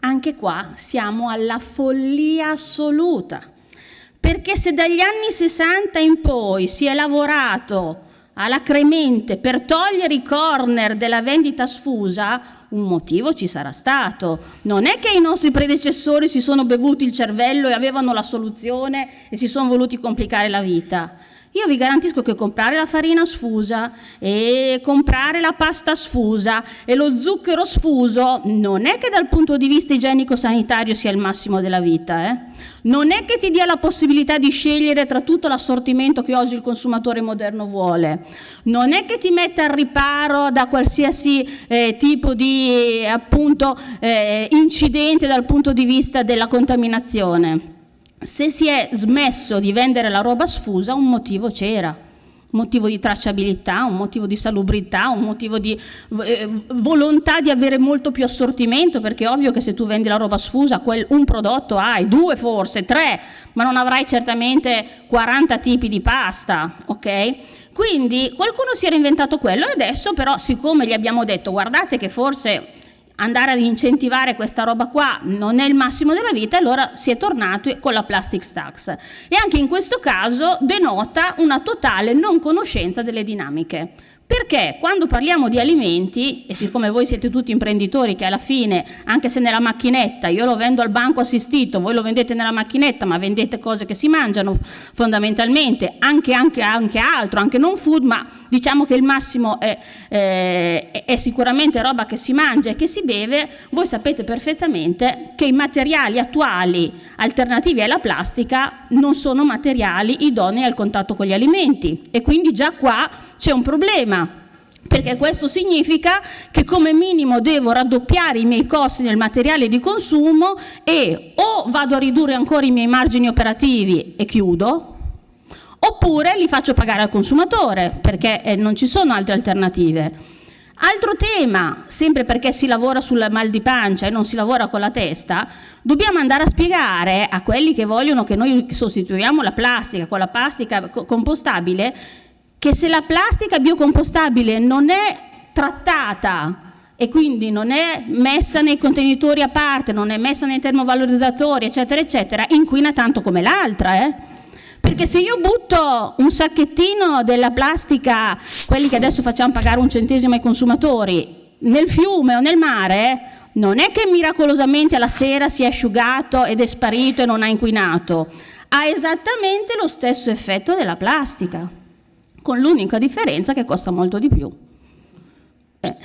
Anche qua siamo alla follia assoluta, perché se dagli anni 60 in poi si è lavorato alacremente per togliere i corner della vendita sfusa, un motivo ci sarà stato. Non è che i nostri predecessori si sono bevuti il cervello e avevano la soluzione e si sono voluti complicare la vita. Io vi garantisco che comprare la farina sfusa e comprare la pasta sfusa e lo zucchero sfuso non è che dal punto di vista igienico-sanitario sia il massimo della vita. Eh? Non è che ti dia la possibilità di scegliere tra tutto l'assortimento che oggi il consumatore moderno vuole. Non è che ti metta al riparo da qualsiasi eh, tipo di appunto, eh, incidente dal punto di vista della contaminazione se si è smesso di vendere la roba sfusa un motivo c'era, un motivo di tracciabilità, un motivo di salubrità, un motivo di eh, volontà di avere molto più assortimento, perché è ovvio che se tu vendi la roba sfusa, quel, un prodotto hai, due forse, tre, ma non avrai certamente 40 tipi di pasta, ok? Quindi qualcuno si era inventato quello e adesso però siccome gli abbiamo detto guardate che forse andare ad incentivare questa roba qua non è il massimo della vita, allora si è tornato con la plastic tax. E anche in questo caso denota una totale non conoscenza delle dinamiche. Perché quando parliamo di alimenti, e siccome voi siete tutti imprenditori che alla fine, anche se nella macchinetta, io lo vendo al banco assistito, voi lo vendete nella macchinetta, ma vendete cose che si mangiano fondamentalmente, anche, anche, anche altro, anche non food, ma diciamo che il massimo è, eh, è sicuramente roba che si mangia e che si beve, voi sapete perfettamente che i materiali attuali alternativi alla plastica non sono materiali idonei al contatto con gli alimenti. E quindi già qua c'è un problema perché questo significa che come minimo devo raddoppiare i miei costi nel materiale di consumo e o vado a ridurre ancora i miei margini operativi e chiudo, oppure li faccio pagare al consumatore perché eh, non ci sono altre alternative. Altro tema, sempre perché si lavora sul mal di pancia e non si lavora con la testa, dobbiamo andare a spiegare a quelli che vogliono che noi sostituiamo la plastica con la plastica compostabile che se la plastica biocompostabile non è trattata e quindi non è messa nei contenitori a parte, non è messa nei termovalorizzatori, eccetera, eccetera, inquina tanto come l'altra, eh? Perché se io butto un sacchettino della plastica, quelli che adesso facciamo pagare un centesimo ai consumatori, nel fiume o nel mare, non è che miracolosamente alla sera si è asciugato ed è sparito e non ha inquinato, ha esattamente lo stesso effetto della plastica con l'unica differenza che costa molto di più. Eh.